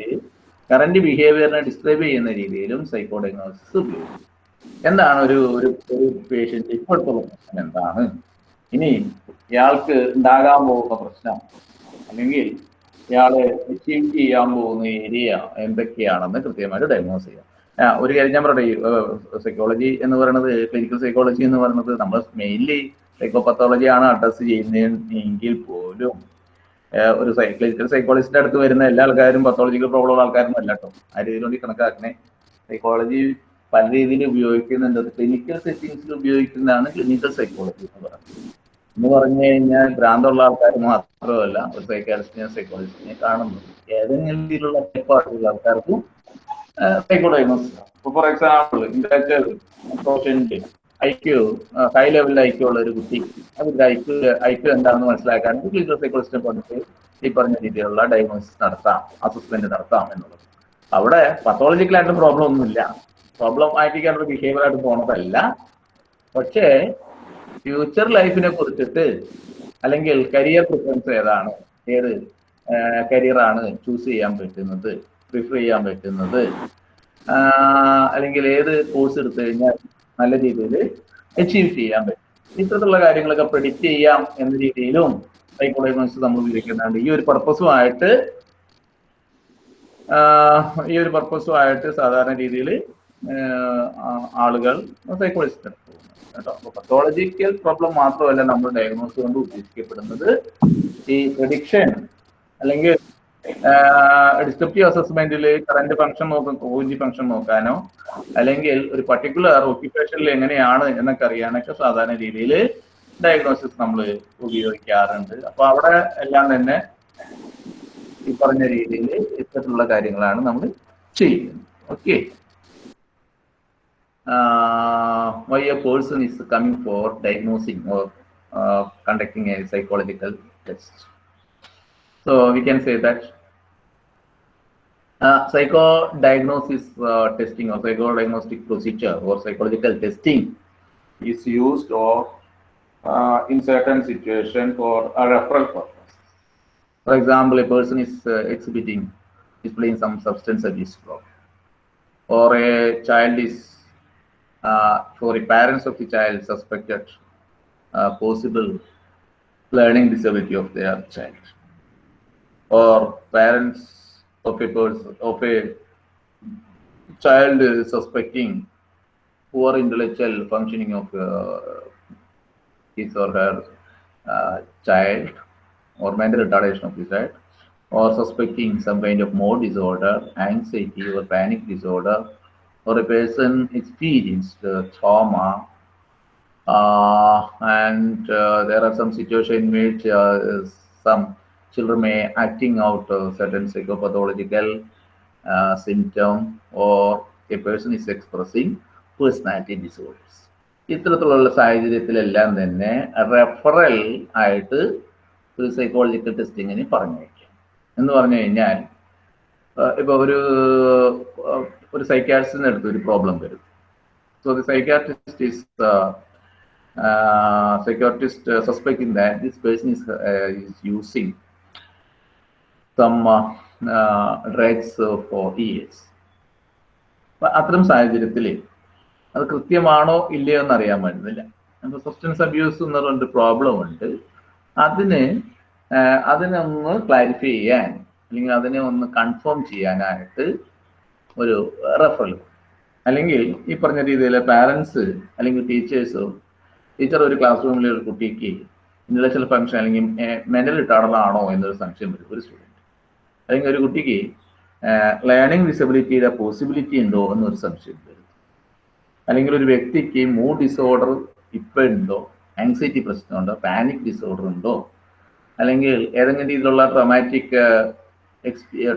കറന്റ് ബിഹേവിയറിനെ ഡിസ്ക്രൈബ് ചെയ്യുന്ന രീതിയിലും സൈക്കോഡയഗ്നോസിസ് ഉപയോഗിക്കും. എന്താണ് ഒരു ഒരു ഒരു പേഷ്യന്റ് ഇപ്പോഴത്തെ പ്രശ്നം എന്താണ്? ഇനി ഇയാൾക്ക് ഉണ്ടാകാൻ പോകുന്ന പ്രശ്നം അല്ലെങ്കിൽ ഇയാൾ അച്ചീവ് ചെയ്യാൻ പോകുന്ന ഏരിയ എന്തൊക്കെയാണെന്ന് കൃത്യമായിട്ട് ഡയഗ്നോസ് ചെയ്യാം. ഒരു കാര്യം ഞാൻ പറയട്ടെ സൈക്കോളജി എന്ന് പറയുന്നത് ക്ലിനിക്കൽ സൈക്കോളജി എന്ന് പറയുന്നത് നമ്മൾ മെയിൻലി സൈക്കോപത്തോളജി ആണ് അഡ്രസ് ചെയ്യുന്നതെങ്കിൽ പോലും ഒരു ക്ലിനിക്കൽ സൈക്കോളജിസ്റ്റിന്റെ അടുത്ത് വരുന്ന എല്ലാ ആൾക്കാരും പത്തോളജിക്കൽ പ്രോബ്ലം ഉള്ള ആൾക്കാരൊന്നും അല്ല കേട്ടോ. ആ രീതിയിൽ കൊണ്ട് കണക്കാക്കണേ. സൈക്കോളജി പല രീതിയിൽ ഉപയോഗിക്കുന്നുണ്ട്. ക്ലിനിക്കൽ സെറ്റിങ്സിൽ ഉപയോഗിക്കുന്നതാണ് ക്ലിനിക്കൽ സൈക്കോളജി എന്ന് പറയുന്നത്. എന്ന് പറഞ്ഞു കഴിഞ്ഞാൽ ഭ്രാന്തമുള്ള ആൾക്കാർ മാത്രമല്ല ഒരു സൈക്കാട്രിസ്റ്റിനെ സൈക്കോളജിസ്റ്റിനെ കാണുന്നു. ഏതെങ്കിലും രീതിയിലുള്ള ഏർപ്പാടുള്ള ആൾക്കാർക്കും സൈക്കോഡയഗ്നോസിസ് ഇപ്പൊ for example intellectual quotient IQ high ലെവലിൽ ഐക്യു ഉള്ള ഒരു കുട്ടി അവർക്ക് ഐക്യു ഐക്യു എന്താണെന്ന് മനസ്സിലാക്കാൻ ക്ലിനിക്കൽ സൈക്കോളജിസ്റ്റിനെ കൊണ്ടിട്ട് ഈ പറഞ്ഞ രീതിയിലുള്ള ഡയഗ്നോസിസ് നടത്താം അസസ്മെന്റ് നടത്താം എന്നുള്ളത്. അവിടെ പത്തോളജിക്കലായിട്ട് പ്രോബ്ലം ഒന്നുമില്ല. പ്രോബ്ലം ആയിട്ടൊരു ബിഹേവിയർ ആയിട്ട് പോണതല്ല. പക്ഷേ ഫ്യൂച്ചർ ലൈഫിനെ കുറിച്ചിട്ട് അല്ലെങ്കിൽ കരിയർ പ്രിഫറൻസ് ഏതാണ്? ഏത് കരിയറാണ് ചൂസ് ചെയ്യാൻ പറ്റുന്നത് പ്രിഫർ ചെയ്യാൻ പറ്റുന്നത്? അല്ലെങ്കിൽ ഏത് കോഴ്സ് എടുത്തു കഴിഞ്ഞാൽ നല്ല രീതിയിൽ അച്ചീവ് ചെയ്യാൻ പറ്റും? ഇത്തരത്തിലുള്ള കാര്യങ്ങളൊക്കെ പ്രെഡിക്റ്റ് ചെയ്യാം എന്ന രീതിയിലും സൈക്കോളജി നമ്മൾ ഉപയോഗിക്കുന്നുണ്ട് ഈ ഒരു പർപ്പസുമായിട്ട് ഈ ഒരു പർപ്പസുമായിട്ട് സാധാരണ രീതിയിൽ ആളുകൾ സൈക്കോളജിസ്റ്റ് കേട്ടോ. പത്തോളജിക്കൽ പ്രോബ്ലം മാത്രമല്ല നമ്മൾ ഡയഗ്നോസ് കൊണ്ട് ഉദ്ദേശിക്കപ്പെടുന്നത് ഈ പ്രഡിക്ഷൻ അല്ലെങ്കിൽ ഡിസ്ക്രിപ്റ്റീവ് അസസ്മെന്റിൽ കറന്റ് ഫംഗ്ഷൻ നോക്കാൻ കോജി ഫംഗ്ഷൻ നോക്കാനോ അല്ലെങ്കിൽ ഒരു പർട്ടിക്കുലർ ഓക്യുപ്പേഷനിൽ എങ്ങനെയാണ് എന്നൊക്കെ അറിയാനൊക്കെ സാധാരണ രീതിയിൽ ഡയഗ്നോസിസ് നമ്മൾ ഉപയോഗിക്കാറുണ്ട്. അപ്പൊ അവിടെ എല്ലാം തന്നെ ഈ പറഞ്ഞ രീതിയിൽ ഇത്തരത്തിലുള്ള കാര്യങ്ങളാണ് നമ്മൾ ചെയ്യുന്നത്. Okay why a person is coming for diagnosing or uh, conducting a psychological test. So we can say that uh, psychodiagnosis uh, testing or psychodiagnostic procedure or psychological testing is used or uh, in certain situation for a referral purpose. For example, a person is uh, exhibiting, displaying some substance abuse problem, or a child is uh, for the parents of the child suspected possible learning disability of their child. Or parents of a person of a child suspecting poor intellectual functioning of uh, his or her uh, child or mental retardation of the child or suspecting some kind of mood disorder anxiety or panic disorder or a person experienced uh, trauma uh, and uh, there are some situations in which uh, some children may acting out uh, certain psychopathological uh, symptom or a person is expressing personality disorders ഇത്തരത്തിലുള്ള സാഹചര്യത്തിലെല്ലാം തന്നെ referral ആയിട്ട് ഒരു psychological ടെസ്റ്റിങ്ങിന് പറഞ്ഞേക്കാം എന്ന് പറഞ്ഞു കഴിഞ്ഞാൽ ഇപ്പോൾ ഒരു ഒരു സൈക്കാട്രിസ്റ്റിന് അടുത്ത് ഒരു പ്രോബ്ലം വരും. So the psychiatrist is psychiatrist suspecting that this person is is using some drugs for years അത്തരം സാഹചര്യത്തിൽ അത് കൃത്യമാണോ ഇല്ലയോ എന്ന് അറിയാൻ പറ്റുന്നില്ല. അപ്പോൾ സബ്സ്റ്റൻസ് അബ്യൂസ് എന്ന് പറഞ്ഞൊരു പ്രോബ്ലം ഉണ്ട്. അതിന് അതിനൊന്ന് ക്ലാരിഫൈ ചെയ്യാൻ അല്ലെങ്കിൽ അതിനെ ഒന്ന് കൺഫേം ചെയ്യാനായിട്ട് ഒരു റെഫറൽ അല്ലെങ്കിൽ ഈ പറഞ്ഞ രീതിയിൽ പാരൻസ് അല്ലെങ്കിൽ ടീച്ചേഴ്സോ ടീച്ചർ ഒരു ക്ലാസ് റൂമിലെ ഒരു കുട്ടിക്ക് ഇന്റലക്ച്വൽ ഫംഗ്ഷൻ അല്ലെങ്കിൽ മെന്റൽ റിട്ടാർഡർ എന്നൊരു സംശയം വരും ഒരു സ്റ്റുഡന്റ് അല്ലെങ്കിൽ ഒരു കുട്ടിക്ക് ലേണിംഗ് ഡിസബിലിറ്റിയുടെ പോസിബിലിറ്റി ഉണ്ടോ എന്നൊരു സംശയം വരും. അല്ലെങ്കിൽ ഒരു വ്യക്തിക്ക് മൂഡ് ഡിസോർഡർ ഇപ്പം ഉണ്ടോ ആങ്സൈറ്റി പ്രശ്നമുണ്ടോ പാനിക് ഡിസോർഡർ ഉണ്ടോ അല്ലെങ്കിൽ ഏതെങ്കിലും രീതിയിലുള്ള ട്രൊമാറ്റിക്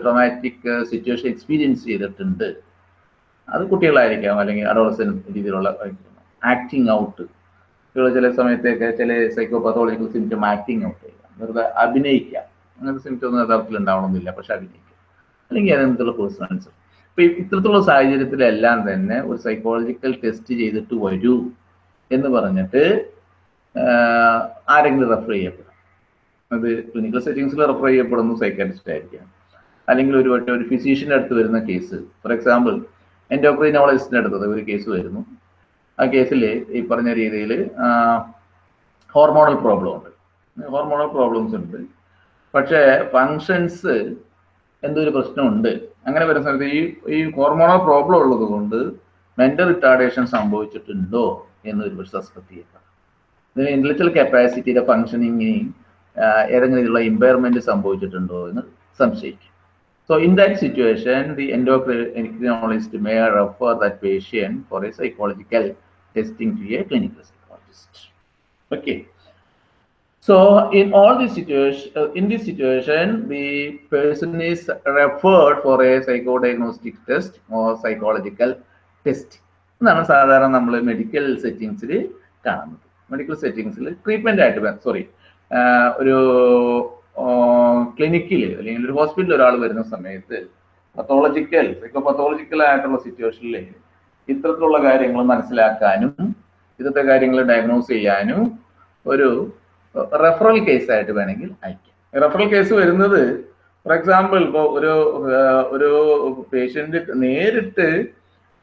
ട്രൊമാറ്റിക് സിറ്റുവേഷൻ എക്സ്പീരിയൻസ് ചെയ്തിട്ടുണ്ട്. അത് കുട്ടികളായിരിക്കാം അല്ലെങ്കിൽ അഡോളസൻ രീതിയിലുള്ള ആക്ടിങ് ഔട്ട് കുട്ടികൾ ചില സമയത്തൊക്കെ ചില psycho psychopathological symptom acting out ചെയ്യാം. വെറുതെ അഭിനയിക്കാം. അങ്ങനത്തെ സിംറ്റം ഒന്നും യഥാർത്ഥത്തിൽ ഉണ്ടാവണമെന്നില്ല പക്ഷെ അഭിനയിക്കാം. അല്ലെങ്കിൽ അതിനുള്ള പേഴ്സണൽസ് ഇപ്പൊ ഇത്തരത്തിലുള്ള സാഹചര്യത്തിലെല്ലാം തന്നെ ഒരു സൈക്കോളജിക്കൽ ടെസ്റ്റ് ചെയ്തിട്ട് വരൂ എന്ന് പറഞ്ഞിട്ട് ആരെങ്കിലും റെഫർ ചെയ്യപ്പെടാം. അത് ക്ലിനിക്കൽ സെറ്റിങ്സിൽ റെഫർ ചെയ്യപ്പെടുന്നു സൈക്കാട്രിസ്റ്റ് ആയിരിക്കാം. അല്ലെങ്കിൽ ഒരു വട്ടം ഒരു ഫിസീഷ്യന്റെ അടുത്ത് വരുന്ന കേസ് ഫോർ എക്സാമ്പിൾ എൻഡോക്രിനോളജിസ്റ്റിന്റെ അടുത്തത് ഒരു കേസ് വരുന്നു. ആ കേസിൽ ഈ പറഞ്ഞ രീതിയിൽ ഹോർമോണൽ പ്രോബ്ലം ഉണ്ട്. ഹോർമോണൽ പ്രോബ്ലംസ് ഉണ്ട്. പക്ഷേ ഫങ്ഷൻസ് എന്തൊരു പ്രശ്നമുണ്ട്? അങ്ങനെ വരുന്ന സമയത്ത് ഈ ഈ ഹോർമോണൽ പ്രോബ്ലം ഉള്ളത് കൊണ്ട് മെന്റൽ റിട്ടാർഡേഷൻ സംഭവിച്ചിട്ടുണ്ടോ എന്നൊരു ഒരു പക്ഷെ സസ്പെക്ട് ചെയ്യപ്പെടാം ഇതിന് ഇന്റലക്ച്വൽ കപ്പാസിറ്റിയുടെ ഫങ്ഷനിങ്ങിനെയും ഏതെങ്കിലും രീതിയിലുള്ള ഇമ്പയർമെന്റ് സംഭവിച്ചിട്ടുണ്ടോ എന്ന് സംശയിക്കും. So in that situation, the endocrinologist may refer that patient for a psychological testing to a clinical psychologist. Okay. So in all these situations, uh, in this situation, the person is referred for a psychodiagnostic test or psychological test. എന്നാണ് സാധാരണ നമ്മൾ medical സെറ്റിങ്സിൽ കാണുന്നത് medical സെറ്റിങ്സിൽ treatment ആയിട്ട് sorry ഒരു ക്ലിനിക്കിൽ അല്ലെങ്കിൽ ഒരു ഹോസ്പിറ്റലിൽ ഒരാൾ വരുന്ന സമയത്ത് പത്തോളജിക്കൽ സൈക്കോ പത്തോളജിക്കൽ ആയിട്ടുള്ള സിറ്റുവേഷനിൽ ഇത്തരത്തിലുള്ള കാര്യങ്ങൾ മനസ്സിലാക്കാനും ഇന്നത്തെ കാര്യങ്ങൾ ഡയഗ്നോസ് ചെയ്യാനും ഒരു റെഫറൽ കേസ് ആയിട്ട് വേണമെങ്കിൽ അയക്കാം. റെഫറൽ കേസ് വരുന്നത് ഫോർ എക്സാമ്പിൾ ഇപ്പോൾ ഒരു ഒരു പേഷ്യന്റ് നേരിട്ട്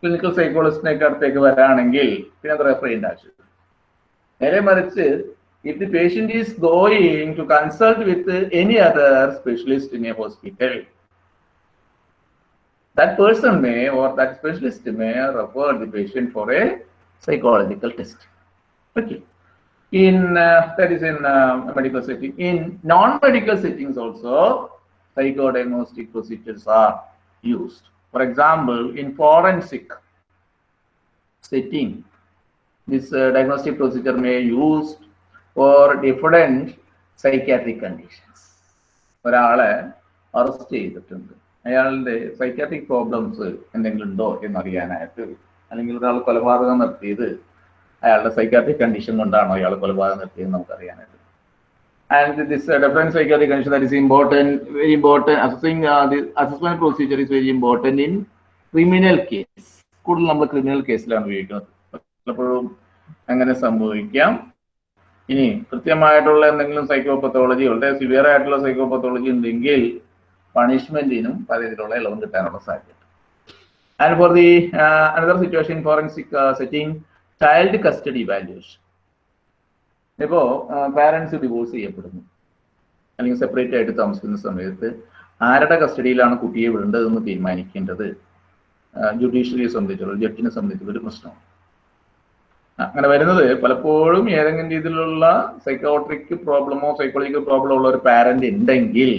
ക്ലിനിക്കൽ സൈക്കോളജിസ്റ്റിനൊക്കെ അടുത്തേക്ക് വരാണെങ്കിൽ പിന്നെ അത് റെഫർ ചെയ്യേണ്ട ആവശ്യമില്ല. നേരെ മറിച്ച് if the patient is going to consult with any other specialist in a hospital, that person may or that specialist may refer the patient for a psychological test. Okay. In uh, that is in uh, medical setting. In non-medical settings also, psychodiagnostic procedures are used. For example, in forensic setting, this uh, diagnostic procedure may use for different psychiatric conditions ഒരാളെ arrest ചെയ്തിട്ടുണ്ട്. അയാളുടെ psychiatric problems എന്തെങ്കിലും ഉണ്ടോ എന്നറിയാനായിട്ട് അല്ലെങ്കിൽ ഒരാൾ കൊലപാതകം നടത്തിയത് അയാളുടെ സൈക്കാട്രിക് കണ്ടീഷൻ കൊണ്ടാണോ അയാൾ കൊലപാതകം നടത്തിയത് നമുക്കറിയാനായിട്ട്. And this different psychiatric condition that is important very important assessing the assessment procedure is very important in criminal case കൂടുതൽ നമ്മൾ ക്രിമിനൽ കേസിലാണ് ഉപയോഗിക്കുന്നത്. പലപ്പോഴും അങ്ങനെ സംഭവിക്കാം. ഇനി കൃത്യമായിട്ടുള്ള എന്തെങ്കിലും സൈക്കോപത്തോളജി വളരെ സിവിയർ ആയിട്ടുള്ള സൈക്കോപത്തോളജി ഉണ്ടെങ്കിൽ പണിഷ്മെന്റിനും പല രീതിയിലുള്ള ഇളവും കിട്ടാനുള്ള സാധ്യത. And for the another situation forensic setting child custody valuation ഇപ്പോ പാരന്റ്സ് ഡിവോഴ്സ് ചെയ്യപ്പെടുന്നു. അല്ലെങ്കിൽ സെപ്പറേറ്റ് ആയിട്ട് താമസിക്കുന്ന സമയത്ത് ആരുടെ കസ്റ്റഡിയിലാണ് കുട്ടിയെ വിടേണ്ടതെന്ന് തീരുമാനിക്കേണ്ടത്? ജുഡീഷ്യറിയെ സംബന്ധിച്ചുള്ള ജഡ്ജിനെ സംബന്ധിച്ചുള്ള ഒരു പ്രശ്നമാണ്. അങ്ങനെ വരുന്നത്. പലപ്പോഴും ഏതെങ്കിലും രീതിയിലുള്ള സൈക്കോട്രിക് പ്രോബ്ലമോ സൈക്കോളജിക്കൽ പ്രോബ്ലമോ ഉള്ള ഒരു പാരന്റ് ഉണ്ടെങ്കിൽ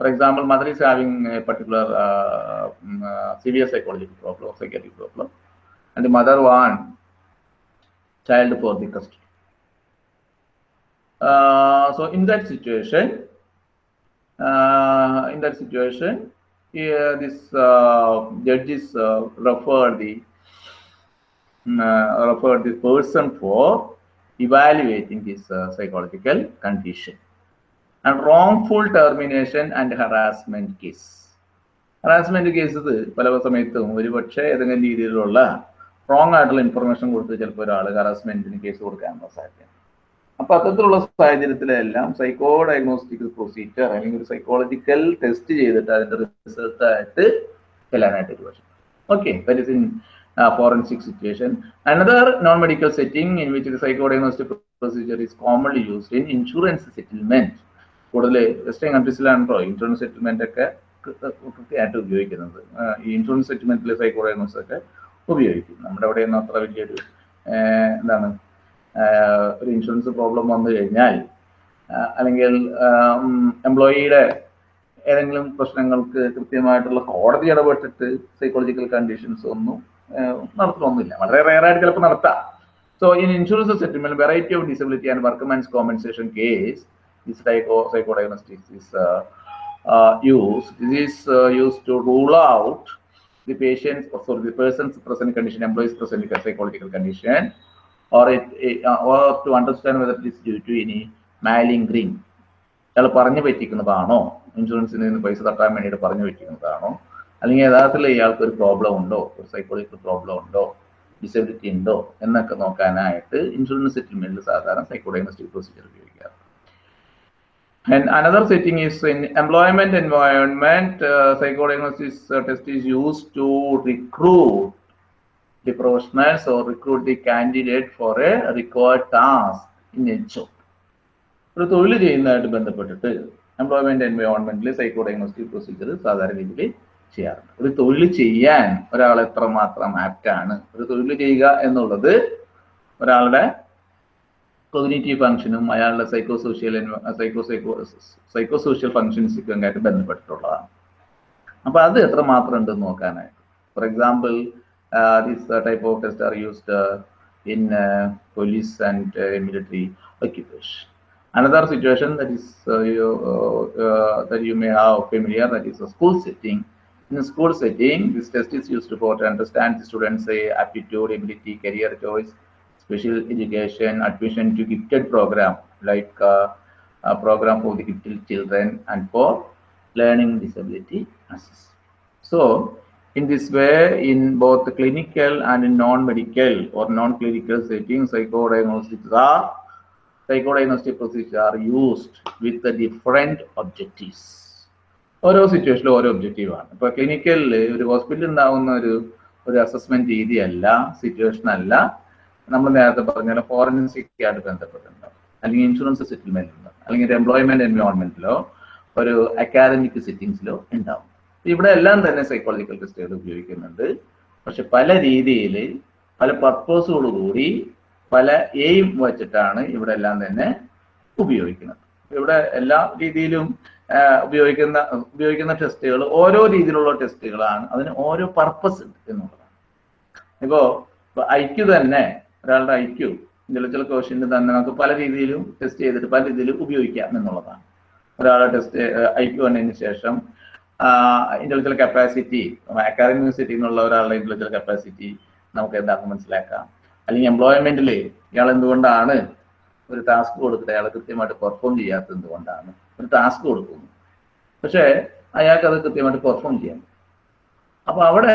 for example mother is having a particular severe psychological problem psychiatric problem and mother want child for the custody so in that situation in that situation this judges referred the uh, refer the person for evaluating his uh, psychological condition. And wrongful termination and harassment case. Harassment cases പല സമയത്തും ഒരുപക്ഷെ ഏതെങ്കിലും രീതിയിലുള്ള wrong ആയിട്ടുള്ള information കൊടുത്ത് ചിലപ്പോൾ ഒരാൾ ഹറാസ്മെന്റിന് case കൊടുക്കാനുള്ള സാധ്യത അപ്പൊ അത്തരത്തിലുള്ള സാഹചര്യത്തിലെല്ലാം സൈക്കോ ഡയഗ്നോസ്റ്റിക് പ്രൊസീജിയർ അല്ലെങ്കിൽ ഒരു സൈക്കോളജിക്കൽ ടെസ്റ്റ് ചെയ്തിട്ട് അതിന്റെ റിസൾട്ട് ആയിട്ട് ചെല്ലാനായിട്ട് ഒരു പക്ഷേ okay that is in uh, forensic situation. Another non-medical setting in which the psychodiagnostic procedure is commonly used in insurance settlement. കൂടുതൽ വെസ്റ്റേൺ കൺട്രീസിലാണല്ലോ ഇൻഷുറൻസ് സെറ്റിൽമെന്റ് ഒക്കെ കൃത്യമായിട്ട് ഒരു ഇൻഷുറൻസ് പ്രോബ്ലം വന്നു കഴിഞ്ഞാൽ അല്ലെങ്കിൽ എംപ്ലോയിയുടെ ഏതെങ്കിലും പ്രശ്നങ്ങൾക്ക് കൃത്യമായിട്ടുള്ള കോടതി ഇടപെട്ടിട്ട് സൈക്കോളജിക്കൽ കണ്ടീഷൻസ് ഒന്നും നടത്തണമെന്നില്ല വളരെ റയർ ആയിട്ട് ചിലപ്പോൾ നടത്താം so in insurance settlement variety of disability and work man's compensation case diagnostics use is use to rule out the patients sorry the person's present condition employees present psychological condition or it to understand whether is due to ഇനി മാലിംഗ് green അയാൾ പറഞ്ഞു പറ്റിക്കുന്നതാണോ? ഇൻഷുറൻസിൽ നിന്ന് പൈസ തട്ടാൻ വേണ്ടിയിട്ട് പറഞ്ഞു പറ്റിക്കുന്നതാണോ? അല്ലെങ്കിൽ യഥാർത്ഥത്തിൽ ഇയാൾക്ക് ഒരു പ്രോബ്ലം ഉണ്ടോ? ഒരു സൈക്കോളജിക്കൽ പ്രോബ്ലം ഉണ്ടോ? ഡിസബിലിറ്റി ഉണ്ടോ? എന്നൊക്കെ നോക്കാനായിട്ട് ഇൻഷുറൻസ് സെറ്റിൽമെന്റിൽ സാധാരണ സൈക്കോഡയഗ്നോസ്റ്റിക് പ്രൊസീജിയർ ഉപയോഗിക്കാറ്. And another setting is in employment environment, uh, psychodiagnosis uh, test is used to recruit the professionals or recruit the candidate for a required. ഒരു തൊഴിൽ ചെയ്യുന്നതായിട്ട് ബന്ധപ്പെട്ടിട്ട് എംപ്ലോയ്മെന്റ് എൻവയോൺമെന്റിൽ സൈക്കോഡയഗ്നോസ്റ്റിക് പ്രൊസീജിയർ സാധാരണ രീതിയിൽ ചെയ്യാറുണ്ട്. ഒരു തൊഴിൽ ചെയ്യാൻ ഒരാൾ എത്രമാത്രം ആപ്റ്റ് ആണ് ഒരു തൊഴിൽ ചെയ്യുക എന്നുള്ളത് ഒരാളുടെ കൊഗ്നേറ്റീവ് ഫംഗ്ഷനും അയാളുടെ psycho social psycho psycho psycho social ഫംഗ്ഷൻസൊക്കെ ആയിട്ട് ബന്ധപ്പെട്ടിട്ടുള്ളതാണ്. അപ്പൊ അത് എത്ര മാത്രം ഉണ്ടെന്ന് നോക്കാനായിട്ട്. For example this type of test are used in police and military occupation. Another situation that is uh, that you may have familiar that is a school setting. In school setting this test is used for to understand the students aptitude ability career choice special education, admission to gifted program like uh, a program for the gifted children and for learning disability assist. So, in this way, in both the clinical and in non-medical or non-clinical settings, psychodiagnostics are psychodiagnostic procedures are used with the different objectives. ഓരോ സിറ്റുവേഷനിലും ഓരോ objective ആണ്. ഇപ്പൊ ക്ലിനിക്കലിൽ ഒരു ഹോസ്പിറ്റലിൽ ഉണ്ടാവുന്ന ഒരു ഒരു assessment രീതിയല്ല സിറ്റുവേഷൻ അല്ല. നമ്മൾ നേരത്തെ പറഞ്ഞ ഫോറൻസിക് ആയിട്ട് ബന്ധപ്പെട്ടിട്ടുണ്ടാവും അല്ലെങ്കിൽ ഇൻഷുറൻസ് സെറ്റിൽമെന്റ് സെറ്റിൽമെന്റിലോ അല്ലെങ്കിൽ ഒരു എംപ്ലോയ്മെന്റ് എൻവയോൺമെന്റിലോ ഒരു അക്കാദമിക് സെറ്റിംഗ്സിലോ ഉണ്ടാവും ഇവിടെ എല്ലാം തന്നെ സൈക്കോളജിക്കൽ ടെസ്റ്റുകൾ ഉപയോഗിക്കുന്നുണ്ട്. പക്ഷെ പല രീതിയിൽ പല പർപ്പസോടുകൂടി പല എയിം വെച്ചിട്ടാണ് ഇവിടെ എല്ലാം തന്നെ ഉപയോഗിക്കുന്നത്. ഇവിടെ എല്ലാ രീതിയിലും ഉപയോഗിക്കുന്ന ഉപയോഗിക്കുന്ന ടെസ്റ്റുകൾ ഓരോ രീതിയിലുള്ള ടെസ്റ്റുകളാണ് അതിന് ഓരോ പർപ്പസ് ഉണ്ട് എന്നുള്ളതാണ്. ഇപ്പോ ക്യു തന്നെ ഒരാളുടെ ഐ ക്യു ഇന്റലക്ച്വൽ കോഷ്യന്റ് തന്നെ നമുക്ക് പല രീതിയിലും ടെസ്റ്റ് ചെയ്തിട്ട് പല രീതിയിലും ഉപയോഗിക്കാം എന്നുള്ളതാണ്. ഒരാളെ ടെസ്റ്റ് ഐ ക്യു വന്നതിന് ശേഷം ഇന്റലക്ച്വൽ കപ്പാസിറ്റി അക്കാദമിക് സിറ്റി എന്നുള്ള ഒരാളുടെ ഇന്റലക്ച്വൽ കപ്പാസിറ്റി നമുക്ക് എന്താക്കും മനസ്സിലാക്കാം. അല്ലെങ്കിൽ എംപ്ലോയ്മെന്റിൽ ഇയാൾ എന്തുകൊണ്ടാണ് ഒരു ടാസ്ക് കൊടുത്തിട്ട് അയാൾ കൃത്യമായിട്ട് പെർഫോം ചെയ്യാത്തത് എന്തുകൊണ്ടാണ്? ഒരു ടാസ്ക് കൊടുക്കുന്നു. പക്ഷേ അയാൾക്ക് അത് കൃത്യമായിട്ട് പെർഫോം ചെയ്യാം അപ്പൊ അവിടെ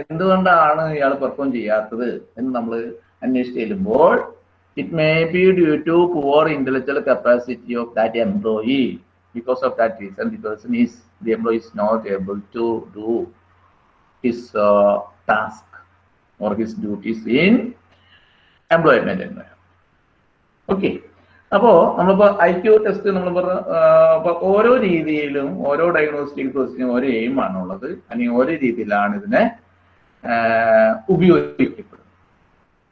എന്തുകൊണ്ടാണ് ഇയാൾ പെർഫോം ചെയ്യാത്തത് എന്ന് നമ്മൾ അന്വേഷിച്ച് ചെല്ലുമ്പോൾ it may be due to poor intellectual capacity of that employee because of that reason the person is the employee is not able to do his task or his duties in employment okay അപ്പോ നമ്മളിപ്പോ I Q test നമ്മൾ പറഞ്ഞ ഓരോ രീതിയിലും ഓരോ diagnostic ടെസ്റ്റിനും ഓരോ aim ആണുള്ളത് അല്ലെങ്കിൽ ഓരോ രീതിയിലാണ് ഇതിനെ ഉപയോഗിക്കപ്പെടുന്നത്.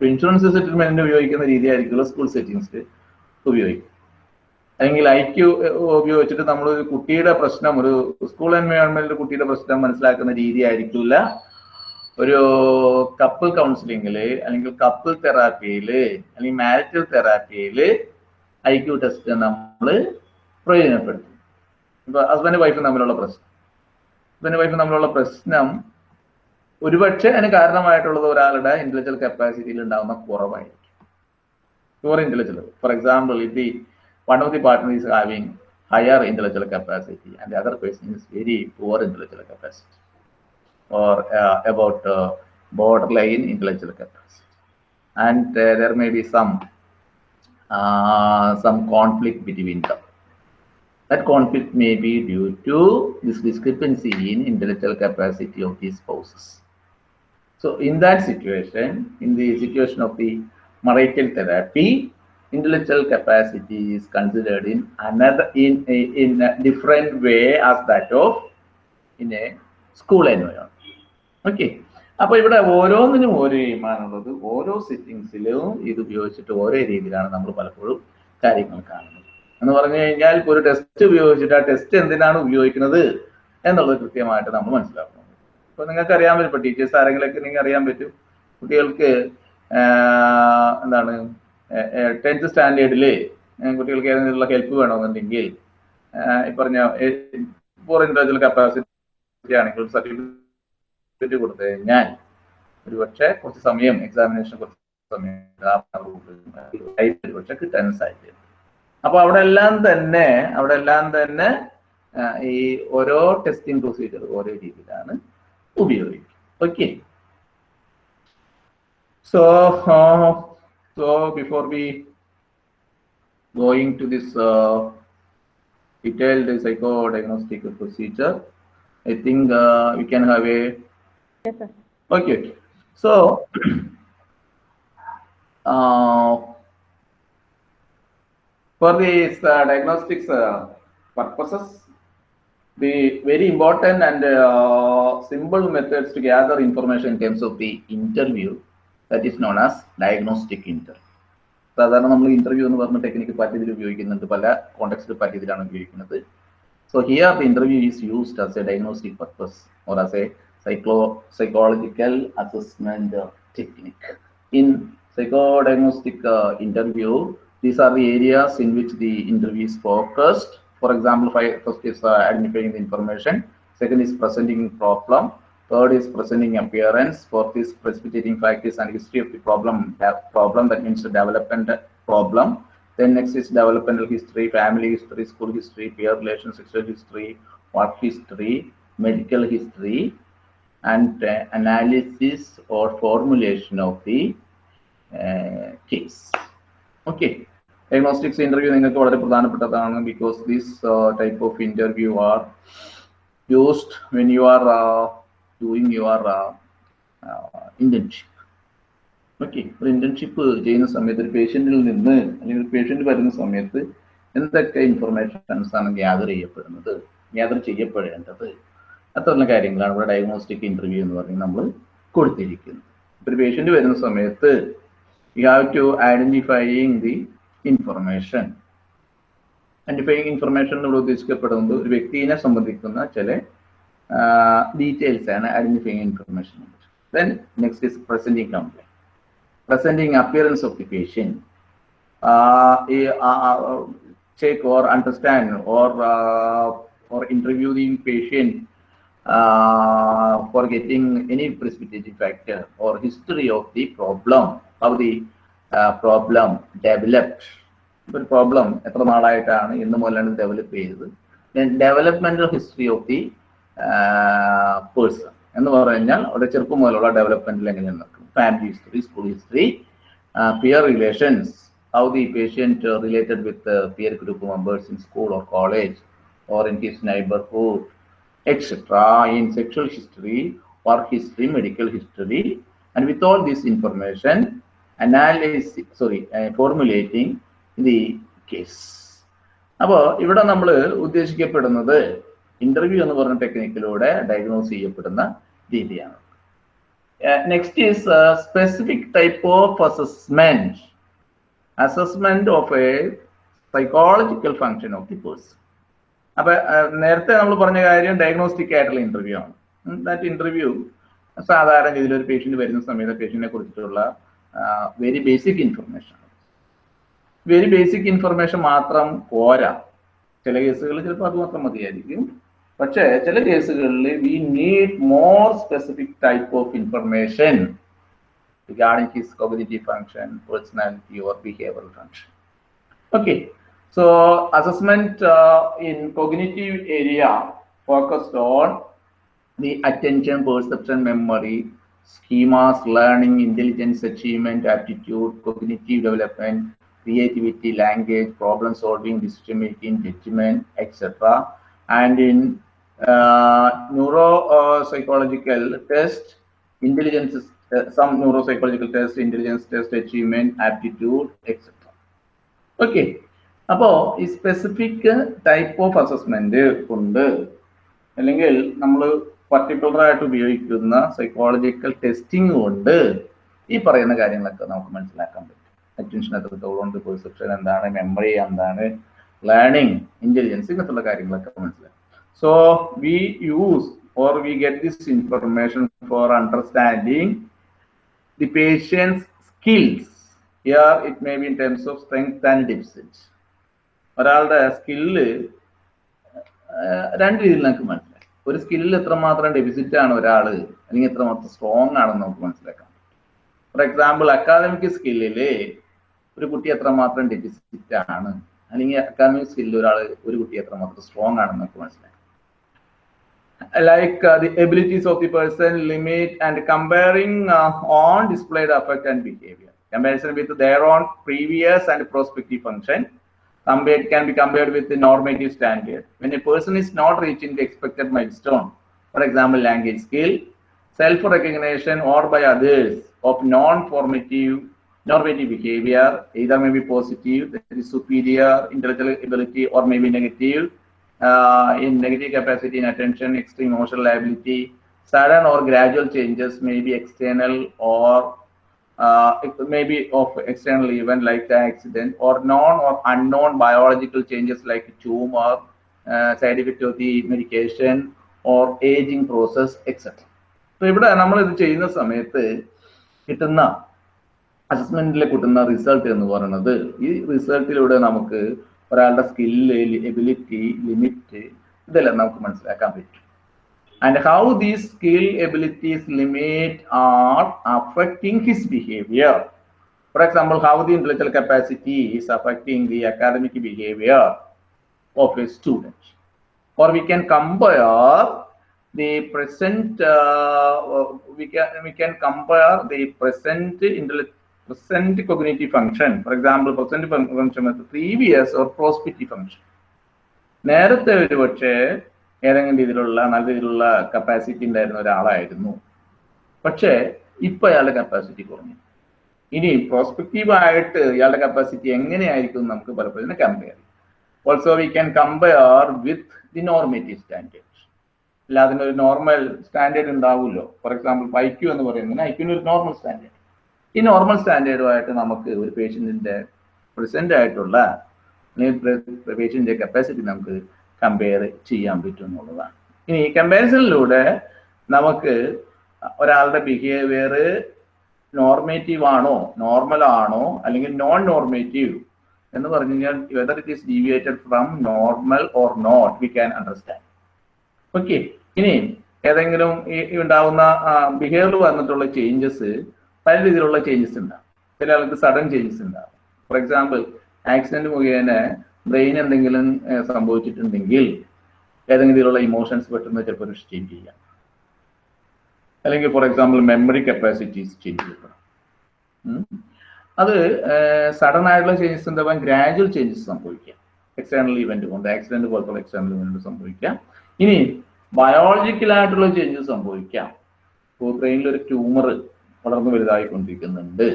ഇൻഷുറൻസ് സെറ്റിൽമെന്റിന് ഉപയോഗിക്കുന്ന രീതിയായിരിക്കുമല്ലോ സ്കൂൾ സെറ്റിങ്സിൽ ഉപയോഗിക്കും അല്ലെങ്കിൽ ഐ ക്യു ഉപയോഗിച്ചിട്ട് നമ്മൾ ഒരു കുട്ടിയുടെ പ്രശ്നം ഒരു സ്കൂൾ എൻവയോൺമെന്റിൽ കുട്ടിയുടെ പ്രശ്നം മനസ്സിലാക്കുന്ന രീതി ആയിരിക്കില്ല ഒരു കപ്പിൾ കൗൺസിലിംഗിൽ അല്ലെങ്കിൽ കപ്പിൾ തെറാപ്പിയിൽ അല്ലെങ്കിൽ മാരിറ്റൽ തെറാപ്പിയിൽ ഐ ക്യു ടെസ്റ്റ് നമ്മൾ പ്രയോജനപ്പെടുത്തും. ഇപ്പൊ ഹസ്ബൻഡ് വൈഫും തമ്മിലുള്ള പ്രശ്നം. ഹസ്ബൻഡ് വൈഫും തമ്മിലുള്ള പ്രശ്നം ഒരുപക്ഷെ അതിന് കാരണമായിട്ടുള്ളത് ഒരാളുടെ ഇന്റലക്ച്വൽ കപ്പാസിറ്റിയിൽ ഉണ്ടാകുന്ന കുറവായിരിക്കും. For intellectual for example if the one of the partner is having higher intellectual capacity and other person is very poor intellectual capacity or about border line borderline capacity and there may be some uh, some conflict between them. That conflict may be due to this discrepancy in intellectual capacity of these spouses. So in that situation, in the situation of the marital therapy, intellectual capacity is considered in another in a, in a different way as that of in a school environment. Okay, അപ്പൊ ഇവിടെ ഓരോന്നിനും ഓരോ ഈമാനുള്ളത് ഓരോ സിറ്റിങ്സിലും ഇത് ഉപയോഗിച്ചിട്ട് ഓരോ രീതിയിലാണ് നമ്മൾ പലപ്പോഴും കാര്യങ്ങൾ കാണുന്നത്. എന്ന് പറഞ്ഞു കഴിഞ്ഞാൽ ഒരു ടെസ്റ്റ് ഉപയോഗിച്ചിട്ട് ആ ടെസ്റ്റ് എന്തിനാണ് ഉപയോഗിക്കുന്നത് എന്നുള്ളത് കൃത്യമായിട്ട് നമ്മൾ മനസ്സിലാക്കണം. ഇപ്പൊ നിങ്ങൾക്ക് അറിയാൻ പറ്റും ഇപ്പൊ ടീച്ചേഴ്സ് ആരെങ്കിലൊക്കെ നിങ്ങൾക്ക് അറിയാൻ പറ്റും. കുട്ടികൾക്ക് എന്താണ് ടെൻത്ത് സ്റ്റാൻഡേർഡിൽ കുട്ടികൾക്ക് ഏതെങ്കിലും ഹെൽപ്പ് വേണമെന്നുണ്ടെങ്കിൽ ഈ പറഞ്ഞ ഫോർ ഇൻഡിവിജ്വൽ കപ്പാസിറ്റി ആണെങ്കിൽ സർട്ടിഫിക്കറ്റ് കൊടുത്തു കഴിഞ്ഞാൽ ഒരു പക്ഷേ കുറച്ച് സമയം എക്സാമിനേഷൻ കുറച്ച് സമയം ഒരു പക്ഷെ കിട്ടാൻ സാധ്യത അപ്പൊ അവിടെ എല്ലാം തന്നെ അവിടെ എല്ലാം തന്നെ ഈ ഓരോ ടെസ്റ്റിംഗ് പ്രൊസീജിയർ ഓരോ രീതിയിലാണ് ഉപയോഗിക്കുക okay so so before we going to this uh, psycho diagnostic procedure I I think uh, have a Yes, sir. Okay, okay. So, uh, for these uh, diagnostics uh, purposes, the very important and uh, simple methods to gather information in terms of the interview that is known as diagnostic interview. സാധാരണ നമ്മൾ interview എന്ന് പറഞ്ഞ technique പല ഇതിൽ ഉപയോഗിക്കുന്നുണ്ട് പല കോണ്ടെക്സ്റ്റിൽ പല ഇതിലാണ് ഉപയോഗിക്കുന്നത് so here the interview is used as a diagnostic purpose or as a psycho psychological assessment uh, technique. In psychodiagnostic uh, interview, these are the areas in which the interview is focused. For example, first is uh, identifying the information, second is presenting problem, third is presenting appearance, fourth is precipitating factors and history of the problem. Problem that means the development problem. Then next is developmental history, family history, school history, peer relations, sexual history, work history, medical history, and uh, analysis or formulation of the uh, case. Okay. Diagnostics interview നിങ്ങൾക്ക് വളരെ പ്രധാനപ്പെട്ടതാണ് because this type of interview are used when you are doing your internship okay ഒരു internship ചെയ്യുന്ന സമയത്ത് ഒരു പേഷ്യന്റിൽ നിന്ന് അല്ലെങ്കിൽ ഒരു പേഷ്യന്റ് വരുന്ന സമയത്ത് എന്തൊക്കെ ഇൻഫർമേഷൻസ് ആണ് ഗ്യാദർ ചെയ്യപ്പെടുന്നത് ഗ്യാദർ ചെയ്യപ്പെടേണ്ടത് അത്തരം കാര്യങ്ങളാണ് ഇവിടെ ഡയഗ്നോസ്റ്റിക് ഇന്റർവ്യൂ എന്ന് പറഞ്ഞ് നമ്മൾ കൊടുത്തിരിക്കുന്നത്. ഒരു പേഷ്യന്റ് വരുന്ന സമയത്ത് you have to identifying the information identifying information ഇവിടെ ഉദ്ദേശിക്കപ്പെടുന്നത് ഒരു വ്യക്തിയെ സംബന്ധിക്കുന്ന ചില ഡീറ്റെയിൽസ് ആണ് identifying information then next is presenting appearance presenting appearance of the patient check or understand or uh, or the patient uh, for getting any precipitating factor or history of the problem, how the uh, problem developed. ഒരു problem എത്ര നാളായിട്ടാണ് ഇന്ന് മുതലാണ് develop ചെയ്തത് developmental history of the person എന്ന് പറഞ്ഞാൽ അവിടെ ചെറുപ്പം മുതലുള്ള ഡെവലപ്മെന്റിൽ എങ്ങനെ നടക്കുന്നത് family history school history peer relations how the patient related related with group members in school or college or in his neighborhood, etc. In sexual history, work history, medical history, and with all this information, analysis, sorry, uh, formulating the case. അപ്പോൾ ഇവിടെ നമ്മൾ ഉദ്ദേശിക്കപ്പെടുന്നത് interview എന്ന് പറഞ്ഞ ടെക്നിക്കിലൂടെ diagnose ചെയ്യപ്പെടുന്ന രീതിയാണ് next is specific type of assessment assessment of a psychological function of the person അപ്പൊ നേരത്തെ നമ്മൾ പറഞ്ഞ കാര്യം ഡയഗ്നോസ്റ്റിക് ആയിട്ടുള്ള ഇന്റർവ്യൂ ആണ്. ദാറ്റ് ഇന്റർവ്യൂ സാധാരണ രീതിയിൽ ഒരു പേഷ്യന്റ് വരുന്ന സമയത്ത് പേഷ്യന്റിനെ കുറിച്ചിട്ടുള്ള very basic information very basic information മാത്രം പോരാ. ചില കേസുകളിൽ ചിലപ്പോൾ അത് മാത്രം മതിയായിരിക്കും. പക്ഷേ ചില കേസുകളിൽ we need more specific type of information regarding his cognitive function, personality, or behavioral function. Okay, So assessment uh, in cognitive area focused on the attention, perception, memory, schemas, learning, intelligence, achievement, aptitude, cognitive development, creativity, language, problem solving, decision making, judgment, etc. And in uh, neuropsychological uh, test, intelligence, uh, some neuropsychological test, intelligence test, achievement, aptitude, etc. Okay, അപ്പോ ഈ specific type of assessment ഉണ്ട്. അല്ലെങ്കിൽ നമ്മൾ particular ആയിട്ട് ഉപയോഗിക്കുന്ന psychological testing കൊണ്ട് ഈ പറയുന്ന കാര്യങ്ങളൊക്കെ നമുക്ക് മനസ്സിലാക്കാൻ പറ്റും. അറ്റൻഷൻ എത്രത്തോളം ഉണ്ട് പെർസെപ്ഷൻ എന്താണ് മെമ്മറി എന്താണ് ലേണിംഗ് ഇന്റലിജൻസ് ഇങ്ങനത്തുള്ള കാര്യങ്ങളൊക്കെ മനസ്സിലാക്കും. So we use or we get this information for understanding the patients skills it may be in terms of strength and deficit ഒരാളുടെ സ്കില്ല് രണ്ട് രീതിയിൽ നമുക്ക് മനസ്സിലാക്കാം. ഒരു സ്കില്ലിൽ എത്രമാത്രം ഡെഫിസിറ്റ് ആണ് ഒരാൾ അല്ലെങ്കിൽ എത്രമാത്രം സ്ട്രോങ് ആണെന്ന് നമുക്ക് മനസ്സിലാക്കാം. ഫോർ എക്സാമ്പിൾ അക്കാദമിക് സ്കില്ലിൽ ഒരു കുട്ടി എത്രമാത്രം ഡെഫിസിറ്റ് ആണ് അല്ലെങ്കിൽ അക്കാദമിക് സ്കില്ലിൽ ഒരാൾ ഒരു കുട്ടി എത്രമാത്രം സ്ട്രോങ് ആണെന്ന് നമുക്ക് മനസ്സിലാക്കാം. Like the abilities of the person limit and and on displayed on and behaviour comparison with comparison with previous and prospective function. Compared can be compared with the normative standard. When a person is not reaching the expected milestone for example language skill self recognition or by others of non-formative normative behavior either may be positive that is superior intellectual ability or maybe negative uh, in negative capacity in attention, extreme emotional ability, sudden or gradual changes may be external or uh, maybe of external event like the accident or known or unknown biological changes like tumor, uh, side effect of the medication or aging process, etc. So ഇവിടെ നമ്മൾ ഇത് ചെയ്യുന്ന സമയത്ത് കിട്ടുന്ന അസസ്മെന്റിൽ കിട്ടുന്ന result എന്ന് പറയുന്നത് ഈ റിസൾട്ടിലൂടെ നമുക്ക് ഒരാളുടെ സ്കില്ല് എബിലിറ്റി ലിമിറ്റ് ഇതെല്ലാം നമുക്ക് മനസ്സിലാക്കാൻ പറ്റും and how these skill abilities limit are affecting his behaviour for example how the intellectual capacity is affecting the academic behaviour of a student or we can compare the present uh, we can we can compare the present intellect present cognitive function for example present function with previous or prospective function നേരത്തെ ഒരു പക്ഷേ ഏതെങ്കിലും രീതിയിലുള്ള നല്ല രീതിയിലുള്ള capacity ഉണ്ടായിരുന്ന ഒരാളായിരുന്നു. പക്ഷേ ഇപ്പൊ അയാളുടെ കപ്പാസിറ്റി കുറഞ്ഞു. ഇനി പ്രോസ്പെക്റ്റീവ് ആയിട്ട് ഇയാളുടെ കപ്പാസിറ്റി എങ്ങനെയായിരിക്കും നമുക്ക് പലപ്പോഴും compare also we can compare with the normative standard അല്ല അതിനൊരു നോർമൽ സ്റ്റാൻഡേർഡ് ഉണ്ടാവുമല്ലോ. ഫോർ എക്സാമ്പിൾ ഐക്യു എന്ന് പറയുന്നതിന് ഐക്യുവിന് ഒരു നോർമൽ സ്റ്റാൻഡേർഡ് ഈ നോർമൽ സ്റ്റാൻഡേർഡുമായിട്ട് നമുക്ക് ഒരു പേഷ്യന്റിന്റെ പ്രസന്റ് ആയിട്ടുള്ള പേഷ്യന്റിന്റെ കപ്പാസിറ്റി നമുക്ക് കമ്പയർ ചെയ്യാൻ പറ്റും എന്നുള്ളതാണ് ഇനി കമ്പാരിസണിലൂടെ നമുക്ക് ഒരാളുടെ ബിഹേവിയർ നോർമേറ്റീവ് ആണോ നോർമൽ ആണോ അല്ലെങ്കിൽ നോൺ നോർമേറ്റീവ് എന്ന് പറഞ്ഞു കഴിഞ്ഞാൽ whether it is deviated from normal or not we can understand okay ഇനി ഏതെങ്കിലും ഈ ഉണ്ടാവുന്ന ബിഹേവിയർ വന്നിട്ടുള്ള ചേഞ്ചസ് പല രീതിയിലുള്ള ചേഞ്ചസ് ഉണ്ടാകും. ചില ആൾക്ക് സഡൻ ചേഞ്ചസ് ഉണ്ടാകും. ഫോർ എക്സാമ്പിൾ ആക്സിഡന്റ് മുഖേന ബ്രെയിൻ എന്തെങ്കിലും സംഭവിച്ചിട്ടുണ്ടെങ്കിൽ ഏതെങ്കിലും രീതിയിലുള്ള ഇമോഷൻസ് പെട്ടെന്ന് ചിലപ്പോൾ ചേഞ്ച് ചെയ്യാം. അല്ലെങ്കിൽ for example memory capacities change ചെയ്യപ്പെടാം. അത് സഡൻ ആയിട്ടുള്ള ചേഞ്ചസ് ഉണ്ടാവാൻ ഗ്രാജുവൽ ചേഞ്ചസ് സംഭവിക്കാം. എക്സ്റ്റേണൽ ഇവന്റ് കൊണ്ട് ആക്സിഡന്റ് പോലത്തുള്ള എക്സ്റ്റേണൽ ഇവന്റ് സംഭവിക്കാം. ഇനി ബയോളജിക്കൽ ആയിട്ടുള്ള ചേഞ്ചസ് സംഭവിക്കാം. ബ്രെയിനിൽ ഒരു ട്യൂമർ വളർന്നു വലുതായിക്കൊണ്ടിരിക്കുന്നുണ്ട്.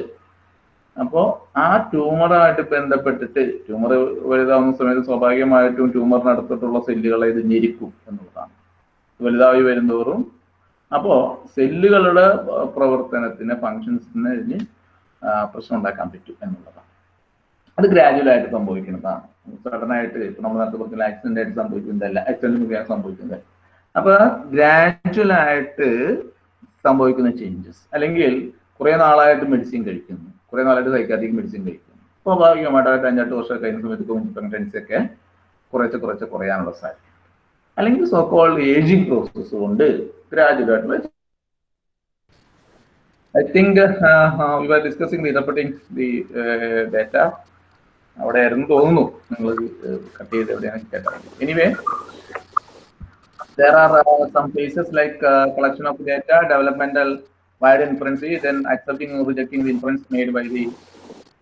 അപ്പോൾ ആ ട്യൂമറായിട്ട് ബന്ധപ്പെട്ടിട്ട് ട്യൂമർ വലുതാവുന്ന സമയത്ത് സ്വാഭാവികമായിട്ടും ട്യൂമറിനടുത്തിട്ടുള്ള സെല്ലുകളെ ഇത് ഞെരിക്കും എന്നുള്ളതാണ്. വലുതായി വരുന്തോറും. അപ്പോ സെല്ലുകളുടെ പ്രവർത്തനത്തിന് ഫങ്ഷൻസിന് ഇതിന് പ്രശ്നം ഉണ്ടാക്കാൻ പറ്റും എന്നുള്ളതാണ്. അത് ഗ്രാജുവൽ ആയിട്ട് സംഭവിക്കുന്നതാണ്. സഡനായിട്ട് ഇപ്പൊ നമ്മൾ നേരത്തെ പറഞ്ഞ ആക്സിഡന്റ് ആയിട്ട് സംഭവിക്കുന്നതല്ല. ആക്സിഡന്റ് മുഖേന സംഭവിക്കുന്നത് അപ്പൊ ഗ്രാജുവൽ ആയിട്ട് സംഭവിക്കുന്ന ചേഞ്ചസ് അല്ലെങ്കിൽ കുറെ നാളായിട്ട് മെഡിസിൻ കഴിക്കുന്നു. കുറെ നാളായിട്ട് സൈക്കാട്രിക് മെഡിസിൻ കഴിക്കും സ്വാഭാവികമായിട്ട് അഞ്ചെട്ട് വർഷം കഴിഞ്ഞ സമയത്ത് ടെൻസ് ഒക്കെ കുറച്ച് കുറച്ച് കുറയാനുള്ള സാധ്യത അല്ലെങ്കിൽ സോക്കോൾ ഏജിങ് പ്രോസസ് കൊണ്ട് graduate I think were the uh, data. അവിടെ ആയിരുന്നു തോന്നുന്നു നിങ്ങൾ കട്ട് ചെയ്ത് എവിടെയാണ് കേട്ടത്. Anyway there are uh, some like collection of collection developmental wide inference, then accepting or rejecting the inference made by the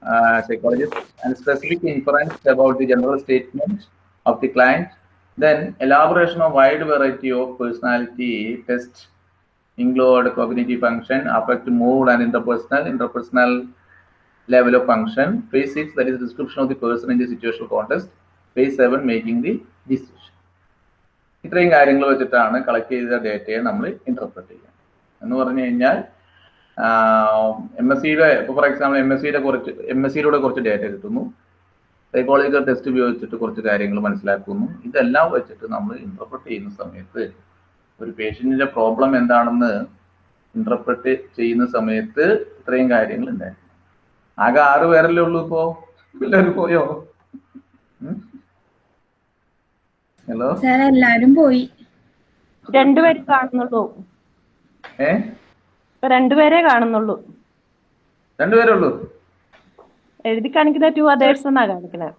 uh, psychologist, and specific inference about the general statement of the client, then elaboration of wide variety of personality tests include cognitive function, affect mood and interpersonal, interpersonal level of function. Phase six, that is description of the person in the situational context. Phase seven, making the decision. ഇത്രയും കാര്യങ്ങൾ വെച്ചിട്ടാണ് collect ചെയ്ത ഡേറ്റയെ നമ്മൾ interpret ചെയ്യുക എന്ന് പറഞ്ഞു കഴിഞ്ഞാൽ എം എസ് സിയുടെ ഇപ്പോൾ ഫോർ എക്സാമ്പിൾ എം എസ് സിയുടെ കുറച്ച് എം എസ് സിയിലൂടെ കുറച്ച് ഡേറ്റ കിട്ടുന്നു സൈക്കോളജിക്കൽ ടെസ്റ്റ് ഉപയോഗിച്ചിട്ട് കുറച്ച് കാര്യങ്ങൾ മനസ്സിലാക്കുന്നു. ഇതെല്ലാം വെച്ചിട്ട് നമ്മൾ ഇന്റർപ്രറ്റ് ചെയ്യുന്ന സമയത്ത് ഒരു പേഷ്യന്റിന്റെ പ്രോബ്ലം എന്താണെന്ന് ഇന്റർപ്രറ്റ് ചെയ്യുന്ന സമയത്ത് ഇത്രയും കാര്യങ്ങൾ ഉണ്ടായിരുന്നു. ആകെ ആറ് പേരല്ലേ ഉള്ളൂ ഇപ്പോ? എല്ലാവരും പോയോ? ഹലോ സാർ എല്ലാരും പോയി. രണ്ടുപേരും കാണുന്നുള്ളൂ. ഏ? ഇപ്പൊ രണ്ടുപേരെ കാണുന്നുള്ളൂ. രണ്ടുപേരേ ഉള്ളൂ? എഴുതി കാണിക്കുന്ന ടു അതേഴ്സ് എന്നാ കാണിക്കുന്നത്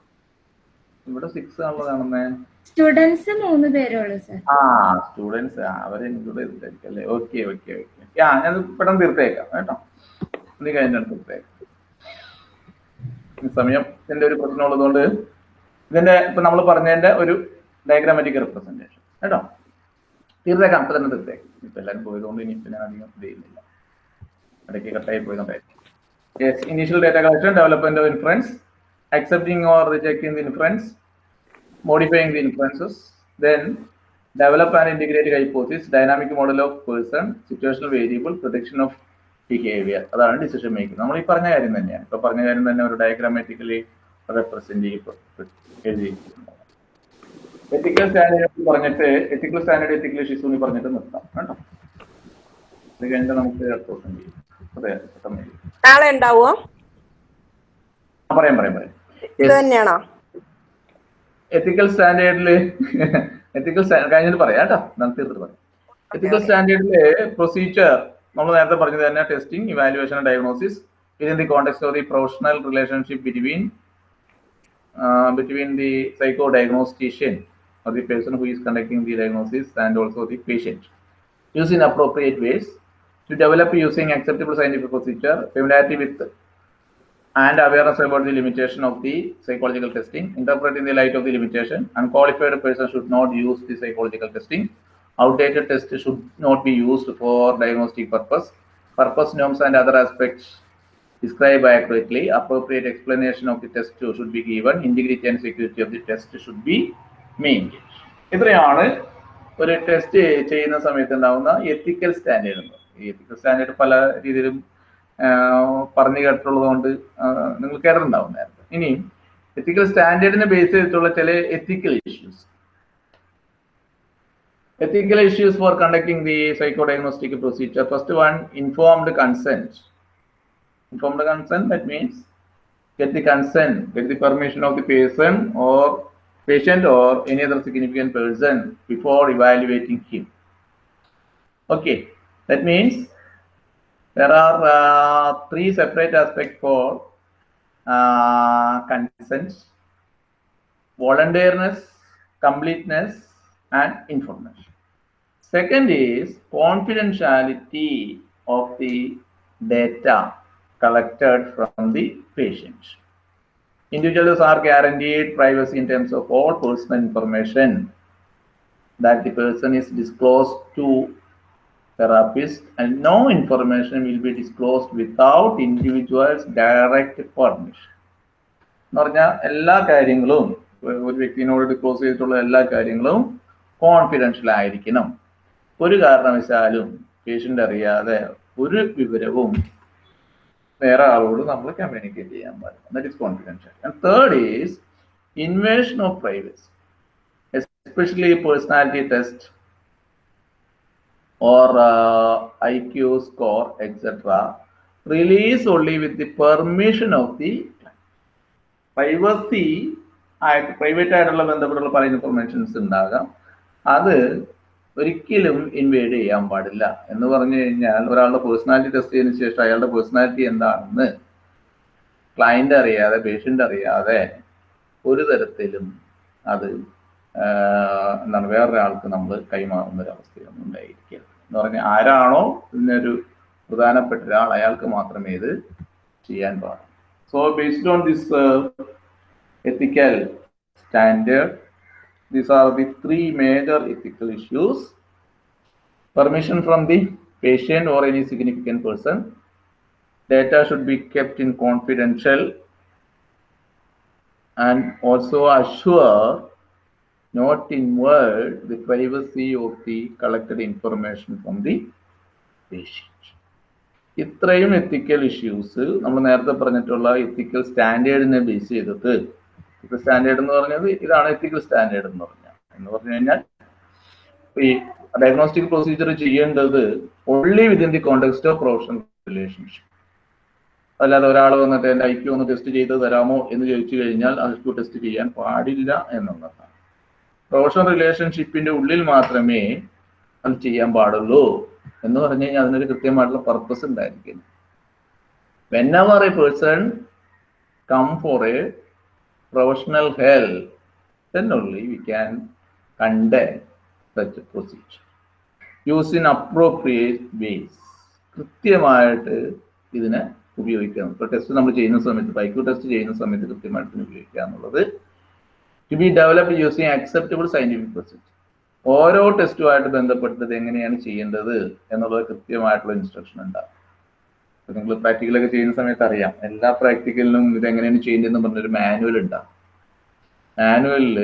ഇവിടെ സിക്സ് ആണല്ലോ കാണുന്നേ സ്റ്റുഡൻസ് മൂന്ന് പേരേ ഉള്ളൂ സാർ ആ സ്റ്റുഡൻസ് അവരെ ഇൻക്ലൂഡ് ചെയ്തിട്ടായിരിക്കും അല്ലേ ഓക്കെ ഓക്കെ ഓക്കെ ആ ഞാൻ പെട്ടെന്ന് തീർത്തേക്കാം കേട്ടോ. നീ കഴിഞ്ഞിട്ട് തീർത്തേക്കാം. ഈ സമയത്തിന്റെ ഒരു പ്രശ്നമുള്ളതുകൊണ്ട് ഇതിന്റെ ഇപ്പൊ നമ്മൾ പറഞ്ഞതിന്റെ ഒരു ഡയഗ്രാമാറ്റിക് റെപ്രസെന്റേഷൻ കേട്ടോ. തീർത്തേക്കാം അപ്പൊ തന്നെ തീർത്തേക്കാം ഇപ്പൊ എല്ലാവരും പോയതുകൊണ്ട് ഇനി ഇപ്പൊ ഞാൻ അധികം ചെയ്യുന്നില്ല. ഇടയ്ക്ക് കട്ടായി പോയതുകൊണ്ടായിരിക്കും yes initial data collection development of influence accepting or rejecting the inference modifying the inferences then develop and integrate hypothesis dynamic model of person situational variable production of behaviour അതാണ് ഡിസിഷൻ മേക്കിംഗ് നമ്മൾ ഈ പറഞ്ഞ കാര്യം തന്നെയാണ്. ഇപ്പൊ പറഞ്ഞ കാര്യം തന്നെ ഒരു ഡയഗ്രാമാറ്റിക്കലി റെപ്രസെന്റ് എഴുതിയിരിക്കുന്നു. എത്തിക്കൽ സ്റ്റാൻഡേർഡ് പറഞ്ഞിട്ട് എത്തിക്കൽ സ്റ്റാൻഡേർഡ് എത്തിക്കൽ ഇഷ്യൂസ് എന്ന് പറഞ്ഞിട്ട് നിർത്താം കേട്ടോ? അത് കഴിഞ്ഞിട്ട് നമുക്ക് അടുത്ത ദിവസം ചെയ്യും. അതെ പെട്ടെന്ന് നാളെ ഉണ്ടാവോ? പറയാം പറയാം പറയാം. തന്നെയാണോ? എത്തിക്കൽ സ്റ്റാൻഡേർഡിൽ എത്തിക്കൽ കഴിഞ്ഞിട്ട് പറയാം കേട്ടോ. നമുക്ക് തീർത്തിട്ട് പറയാം. എത്തിക്കൽ സ്റ്റാൻഡേർഡിൽ പ്രൊസീജിയർ നമ്മൾ നേരത്തെ പറഞ്ഞത് തന്നെ testing evaluation diagnosis in the context of the professional relationship between between the psycho diagnostician or the person who is conducting the diagnosis and also the patient. Use in appropriate ways to develop using acceptable scientific procedure, familiarity with and awareness about the limitation of the psychological testing, interpret in the light of the limitation. Unqualified person should not use the psychological testing. Outdated test should not be used for diagnostic purpose. Purpose norms and other aspects described accurately. Appropriate explanation of the test should be given. Integrity and security of the test should be mean ഇത്രയാണ് ഒരു test ചെയ്യുന്ന സമയത്ത് ഉണ്ടാകുന്ന എത്തിക്കൽ standard എത്തിക്കൽ standard പല രീതിയിലും പറഞ്ഞു കേട്ടിട്ടുള്ളതുകൊണ്ട് നിങ്ങൾ കേട്ടിട്ടുണ്ടാവും ഇനിയും എത്തിക്കൽ സ്റ്റാൻഡേർഡിനെ ബേസ് ചെയ്തിട്ടുള്ള ചില ethical issues ethical issues for conducting the psycho diagnostic procedure first one informed consent informed consent that means get the consent get the permission of the person or patient or any other significant person before evaluating him. Okay, that means there are uh, three separate aspects for uh, consent voluntariness, completeness, and information. Second is confidentiality of the data collected from the patient. Individuals are guaranteed privacy in terms of all personal information that the person is disclosed to therapist and no information will be disclosed without individual's direct permission. എന്ന് പറഞ്ഞാൽ എല്ലാ കാര്യങ്ങളും ഒരു വ്യക്തിനോട് disclose ചെയ്തിട്ടുള്ള എല്ലാ കാര്യങ്ങളും confidential ആയിരിക്കണം ഒരു കാരണവശാലും പേഷ്യന്റ് അറിയാതെ ഒരു വിവരവും വേറെ ആളോട് നമ്മൾ കമ്മ്യൂണിക്കേറ്റ് ചെയ്യാൻ പാടില്ല. That is confidential and third is invasion of privacy especially personality test or I Q score etcetera release only with the permission of the privacy ആയിട്ട് പ്രൈവറ്റ് ആയിട്ടുള്ള ബന്ധപ്പെട്ടുള്ള പല ഇൻഫർമേഷൻസ് ഉണ്ടാകാം. അത് ഒരിക്കലും ഇൻവേഡ് ചെയ്യാൻ പാടില്ല. എന്ന് പറഞ്ഞു കഴിഞ്ഞാൽ ഒരാളുടെ പേഴ്സണാലിറ്റി ടെസ്റ്റ് ചെയ്തതിനു ശേഷം അയാളുടെ പേഴ്സണാലിറ്റി എന്താണെന്ന് ക്ലയന്റ് അറിയാതെ പേഷ്യന്റ് അറിയാതെ ഒരു തരത്തിലും അത് എന്താണ് വേറൊരാൾക്ക് നമ്മൾ കൈമാറുന്ന ഒരു അവസ്ഥയൊന്നും ഉണ്ടായിരിക്കുക. എന്ന് പറഞ്ഞാൽ ആരാണോ ഇതിനൊരു പ്രധാനപ്പെട്ട ഒരാൾ അയാൾക്ക് മാത്രമേ ഇത് ചെയ്യാൻ പാടുള്ളൂ. So based on this ethical standard these are the three major ethical issues. Permission from the patient or any significant person data should be kept in confidential and also assure not invade the privacy of the collected information from the patient. ഇത്രയും ethical issues നമ്മൾ നേരത്തെ പറഞ്ഞിട്ടുള്ള എത്തിക്കൽ സ്റ്റാൻഡേർഡിനെ base ചെയ്തിട്ട് എത്തിക്കൽ standard എന്ന് പറഞ്ഞത് ഇതാണ് എത്തിക്കൽ standard എന്ന് പറഞ്ഞാൽ എന്ന് പറഞ്ഞു കഴിഞ്ഞാൽ ഈ ഡയഗ്നോസ്റ്റിക് പ്രൊസീജിയർ ചെയ്യേണ്ടത് only within the context of professional relationship അല്ലാതെ ഒരാൾ വന്നിട്ട് എന്റെ ഐക്യു ഒന്ന് ടെസ്റ്റ് ചെയ്ത് തരാമോ എന്ന് ചോദിച്ചു കഴിഞ്ഞാൽ ഐക്യു ടെസ്റ്റ് ചെയ്യാൻ പാടില്ല എന്നുള്ളതാണ്. പ്രൊഫഷണൽ റിലേഷൻഷിപ്പിന്റെ ഉള്ളിൽ മാത്രമേ അത് ചെയ്യാൻ പാടുള്ളൂ എന്ന് പറഞ്ഞു കഴിഞ്ഞാൽ അതിനൊരു കൃത്യമായിട്ടുള്ള പർപ്പസ് ഉണ്ടായിരിക്കും when our a person come for a professional health then only we can conduct such a procedure. Use in appropriate ways. കൃത്യമായിട്ട് ഇതിനെ ഉപയോഗിക്കാം ഇപ്പോൾ ടെസ്റ്റ് നമ്മൾ ചെയ്യുന്ന സമയത്ത് ബൈക്ക് ടെസ്റ്റ് ചെയ്യുന്ന സമയത്ത് കൃത്യമായിട്ട് ഉപയോഗിക്കുക എന്നുള്ളത് to be develop using acceptable scientific procedure ഓരോ ടെസ്റ്റുമായിട്ട് ബന്ധപ്പെട്ടത് എങ്ങനെയാണ് ചെയ്യേണ്ടത് എന്നുള്ളത് കൃത്യമായിട്ടുള്ള ഇൻസ്ട്രക്ഷൻ ഉണ്ടാകും നിങ്ങൾ പ്രാക്ടിക്കലൊക്കെ ചെയ്യുന്ന സമയത്ത് അറിയാം. എല്ലാ പ്രാക്ടിക്കലിനും ഇത് എങ്ങനെയാണ് ചെയ്യേണ്ടതെന്ന് പറഞ്ഞൊരു മാനുവൽ ഉണ്ടാകും മാനുവലിൽ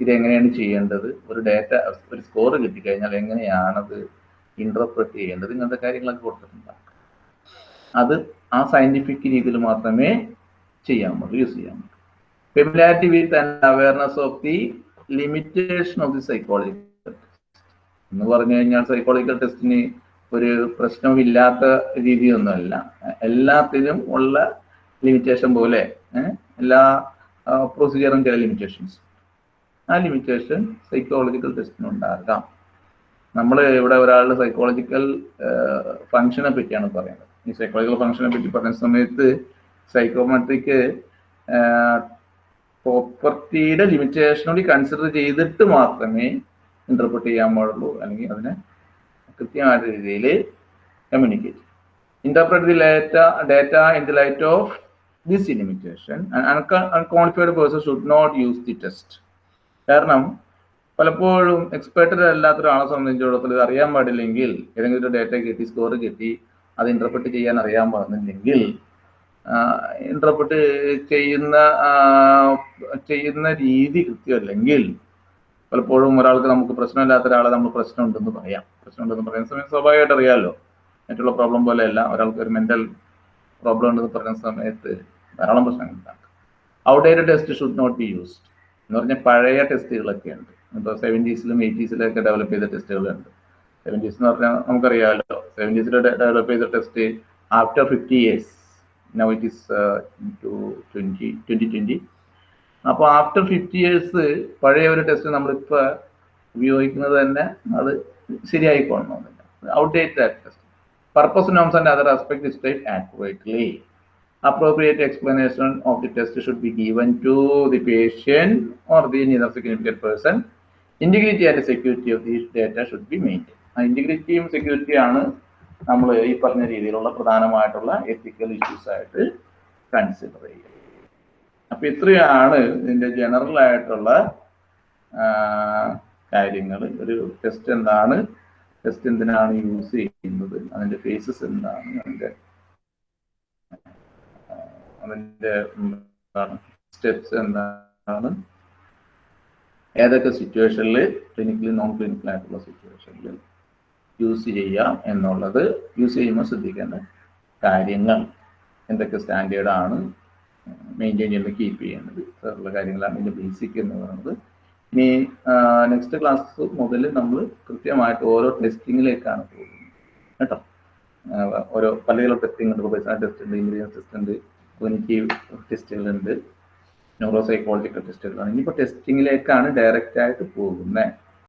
ഇതെങ്ങനെയാണ് ചെയ്യേണ്ടത്? ഒരു ഡേറ്റ ഒരു സ്കോർ കിട്ടിക്കഴിഞ്ഞാൽ എങ്ങനെയാണത് ഇന്റർപ്രറ്റ് ചെയ്യേണ്ടത്? ഇങ്ങനത്തെ കാര്യങ്ങളൊക്കെ കൊടുത്തിട്ടുണ്ടാകും അത് ആ സയന്റിഫിക് രീതിയിൽ മാത്രമേ ചെയ്യാൻ പറ്റൂ യൂസ് ചെയ്യാൻ പറ്റൂ familiarity with and awareness of the limitation of the psychological എന്ന് പറഞ്ഞു കഴിഞ്ഞാൽ സൈക്കോളജിക്കൽ ടെസ്റ്റിന് ഒരു പ്രശ്നമില്ലാത്ത രീതിയൊന്നുമല്ല. എല്ലാത്തിനും ഉള്ള ലിമിറ്റേഷൻ പോലെ എല്ലാ പ്രൊസീജിയറും ചില ലിമിറ്റേഷൻസ് ആ ലിമിറ്റേഷൻ സൈക്കോളജിക്കൽ ടെസ്റ്റിന് ഉണ്ടാകാം. നമ്മൾ ഇവിടെ ഒരാളുടെ സൈക്കോളജിക്കൽ ഫങ്ഷനെ പറ്റിയാണ് പറയുന്നത്. ഈ സൈക്കോളജിക്കൽ ഫങ്ഷനെ പറ്റി പറയുന്ന സമയത്ത് സൈക്കോമെട്രിക്ക് പ്രോപ്പർട്ടിയുടെ ലിമിറ്റേഷൻ കൺസിഡർ ചെയ്തിട്ട് മാത്രമേ ഇന്റർപ്രറ്റ് ചെയ്യാൻ പാടുള്ളൂ. അല്ലെങ്കിൽ അതിനെ കൃത്യമായ രീതിയിൽ communicate interpret the later data in the light of this limitation unqualified person should not use the test കാരണം പലപ്പോഴും എക്സ്പെർട്ടഡ് അല്ലാത്ത ഒരാളെ സംബന്ധിച്ചിടത്തോളം ഇത് അറിയാൻ പാടില്ലെങ്കിൽ ഏതെങ്കിലും ഒരു ഡേറ്റ കിട്ടി സ്കോർ കിട്ടി അത് ഇന്റർപ്രറ്റ് ചെയ്യാൻ അറിയാൻ പാടുന്നില്ലെങ്കിൽ ഇന്റർപ്രറ്റ് ചെയ്യുന്ന ചെയ്യുന്ന രീതി കൃത്യമല്ലെങ്കിൽ പലപ്പോഴും ഒരാൾക്ക് നമുക്ക് പ്രശ്നമില്ലാത്ത ഒരാളെ നമ്മൾ പ്രശ്നമുണ്ടെന്ന് പറയാം. പ്രശ്നമുണ്ടെന്ന് പറയുന്ന സമയത്ത് സ്വാഭാവികമായിട്ട് അറിയാമല്ലോ മറ്റുള്ള പ്രോബ്ലം പോലെയല്ല. ഒരാൾക്ക് ഒരു മെന്റൽ പ്രോബ്ലം ഉണ്ടെന്ന് പറയുന്ന സമയത്ത് ധാരാളം പ്രശ്നങ്ങൾ ഉണ്ടാക്കും. Outdated test should not be used എന്ന് പറഞ്ഞാൽ പഴയ ടെസ്റ്റുകളൊക്കെ ഉണ്ട്. ഇപ്പോൾ സെവന്റീസിലും എയ്റ്റീസിലൊക്കെ ഡെവലപ്പ് ചെയ്ത ടെസ്റ്റുകളുണ്ട് സെവന്റീസ് എന്ന് പറഞ്ഞാൽ നമുക്കറിയാമല്ലോ സെവന്റീസിൽ ഡെവലപ്പ് ചെയ്ത test after fifty years now it is two twenty twenty twenty അപ്പോൾ ആഫ്റ്റർ ഫിഫ്റ്റി ഇയേഴ്സ് പഴയ ഒരു ടെസ്റ്റ് നമ്മളിപ്പോൾ ഉപയോഗിക്കുന്നത് തന്നെ അത് ശരിയായിക്കൊള്ളണമെന്നില്ല outdated test purpose norms and other aspect describe accurately appropriate Appropriate explanation of the test should be given to the patient the the neither significant person. Integrity and security of these data should be maintained. ഇന്റഗ്രിറ്റിയും സെക്യൂരിറ്റിയാണ് നമ്മൾ ഈ പറഞ്ഞ രീതിയിലുള്ള പ്രധാനമായിട്ടുള്ള ethical issues ആയിട്ട് consider ചെയ്യുക അപ്പൊ ഇത്രയാണ് ഇതിന്റെ ജനറൽ ആയിട്ടുള്ള കാര്യങ്ങൾ ഒരു ടെസ്റ്റ് എന്താണ്? ടെസ്റ്റ് എന്തിനാണ് യൂസ് ചെയ്യുന്നത്? അതിന്റെ ഫേസസ് എന്താണ്? അതിന്റെ അതിന്റെ സ്റ്റെപ്സ് എന്താണ്? ഏതൊക്കെ സിറ്റുവേഷനിൽ ക്ലിനിക്കലി നോൺ ക്ലിനിക്കൽ ആയിട്ടുള്ള സിറ്റുവേഷനിൽ യൂസ് ചെയ്യാം എന്നുള്ളത് യൂസ് ചെയ്യുമ്പോൾ ശ്രദ്ധിക്കേണ്ട കാര്യങ്ങൾ എന്തൊക്കെ സ്റ്റാൻഡേർഡാണ് മെയിന്റെയിൻ ചെയ്യുന്നത് കീപ്പ് ചെയ്യേണ്ടത് ഉള്ള കാര്യങ്ങളാണ് ഇതിന്റെ ബേസിക് എന്ന് പറയുന്നത്. ഇനി നെക്സ്റ്റ് ക്ലാസ് മുതൽ നമ്മൾ കൃത്യമായിട്ട് ഓരോ ടെസ്റ്റിങ്ങിലേക്കാണ് പോകുന്നത്. കേട്ടോ? ഓരോ പല ടെസ്റ്റിംഗ് ഉണ്ട് പേഴ്സണൽ ടെസ്റ്റ് ഉണ്ട് ഇൻഗ്രീൻ ടെസ്റ്റ് ഉണ്ട് ക്ലിനിക്കീവ് ടെസ്റ്റുകളുണ്ട് ന്യൂറോ സൈക്കോളജിക്കൽ ടെസ്റ്റുകളാണ് ഇനിയിപ്പോൾ ടെസ്റ്റിങ്ങിലേക്കാണ് ഡയറക്റ്റ് ആയിട്ട് പോകുന്നത്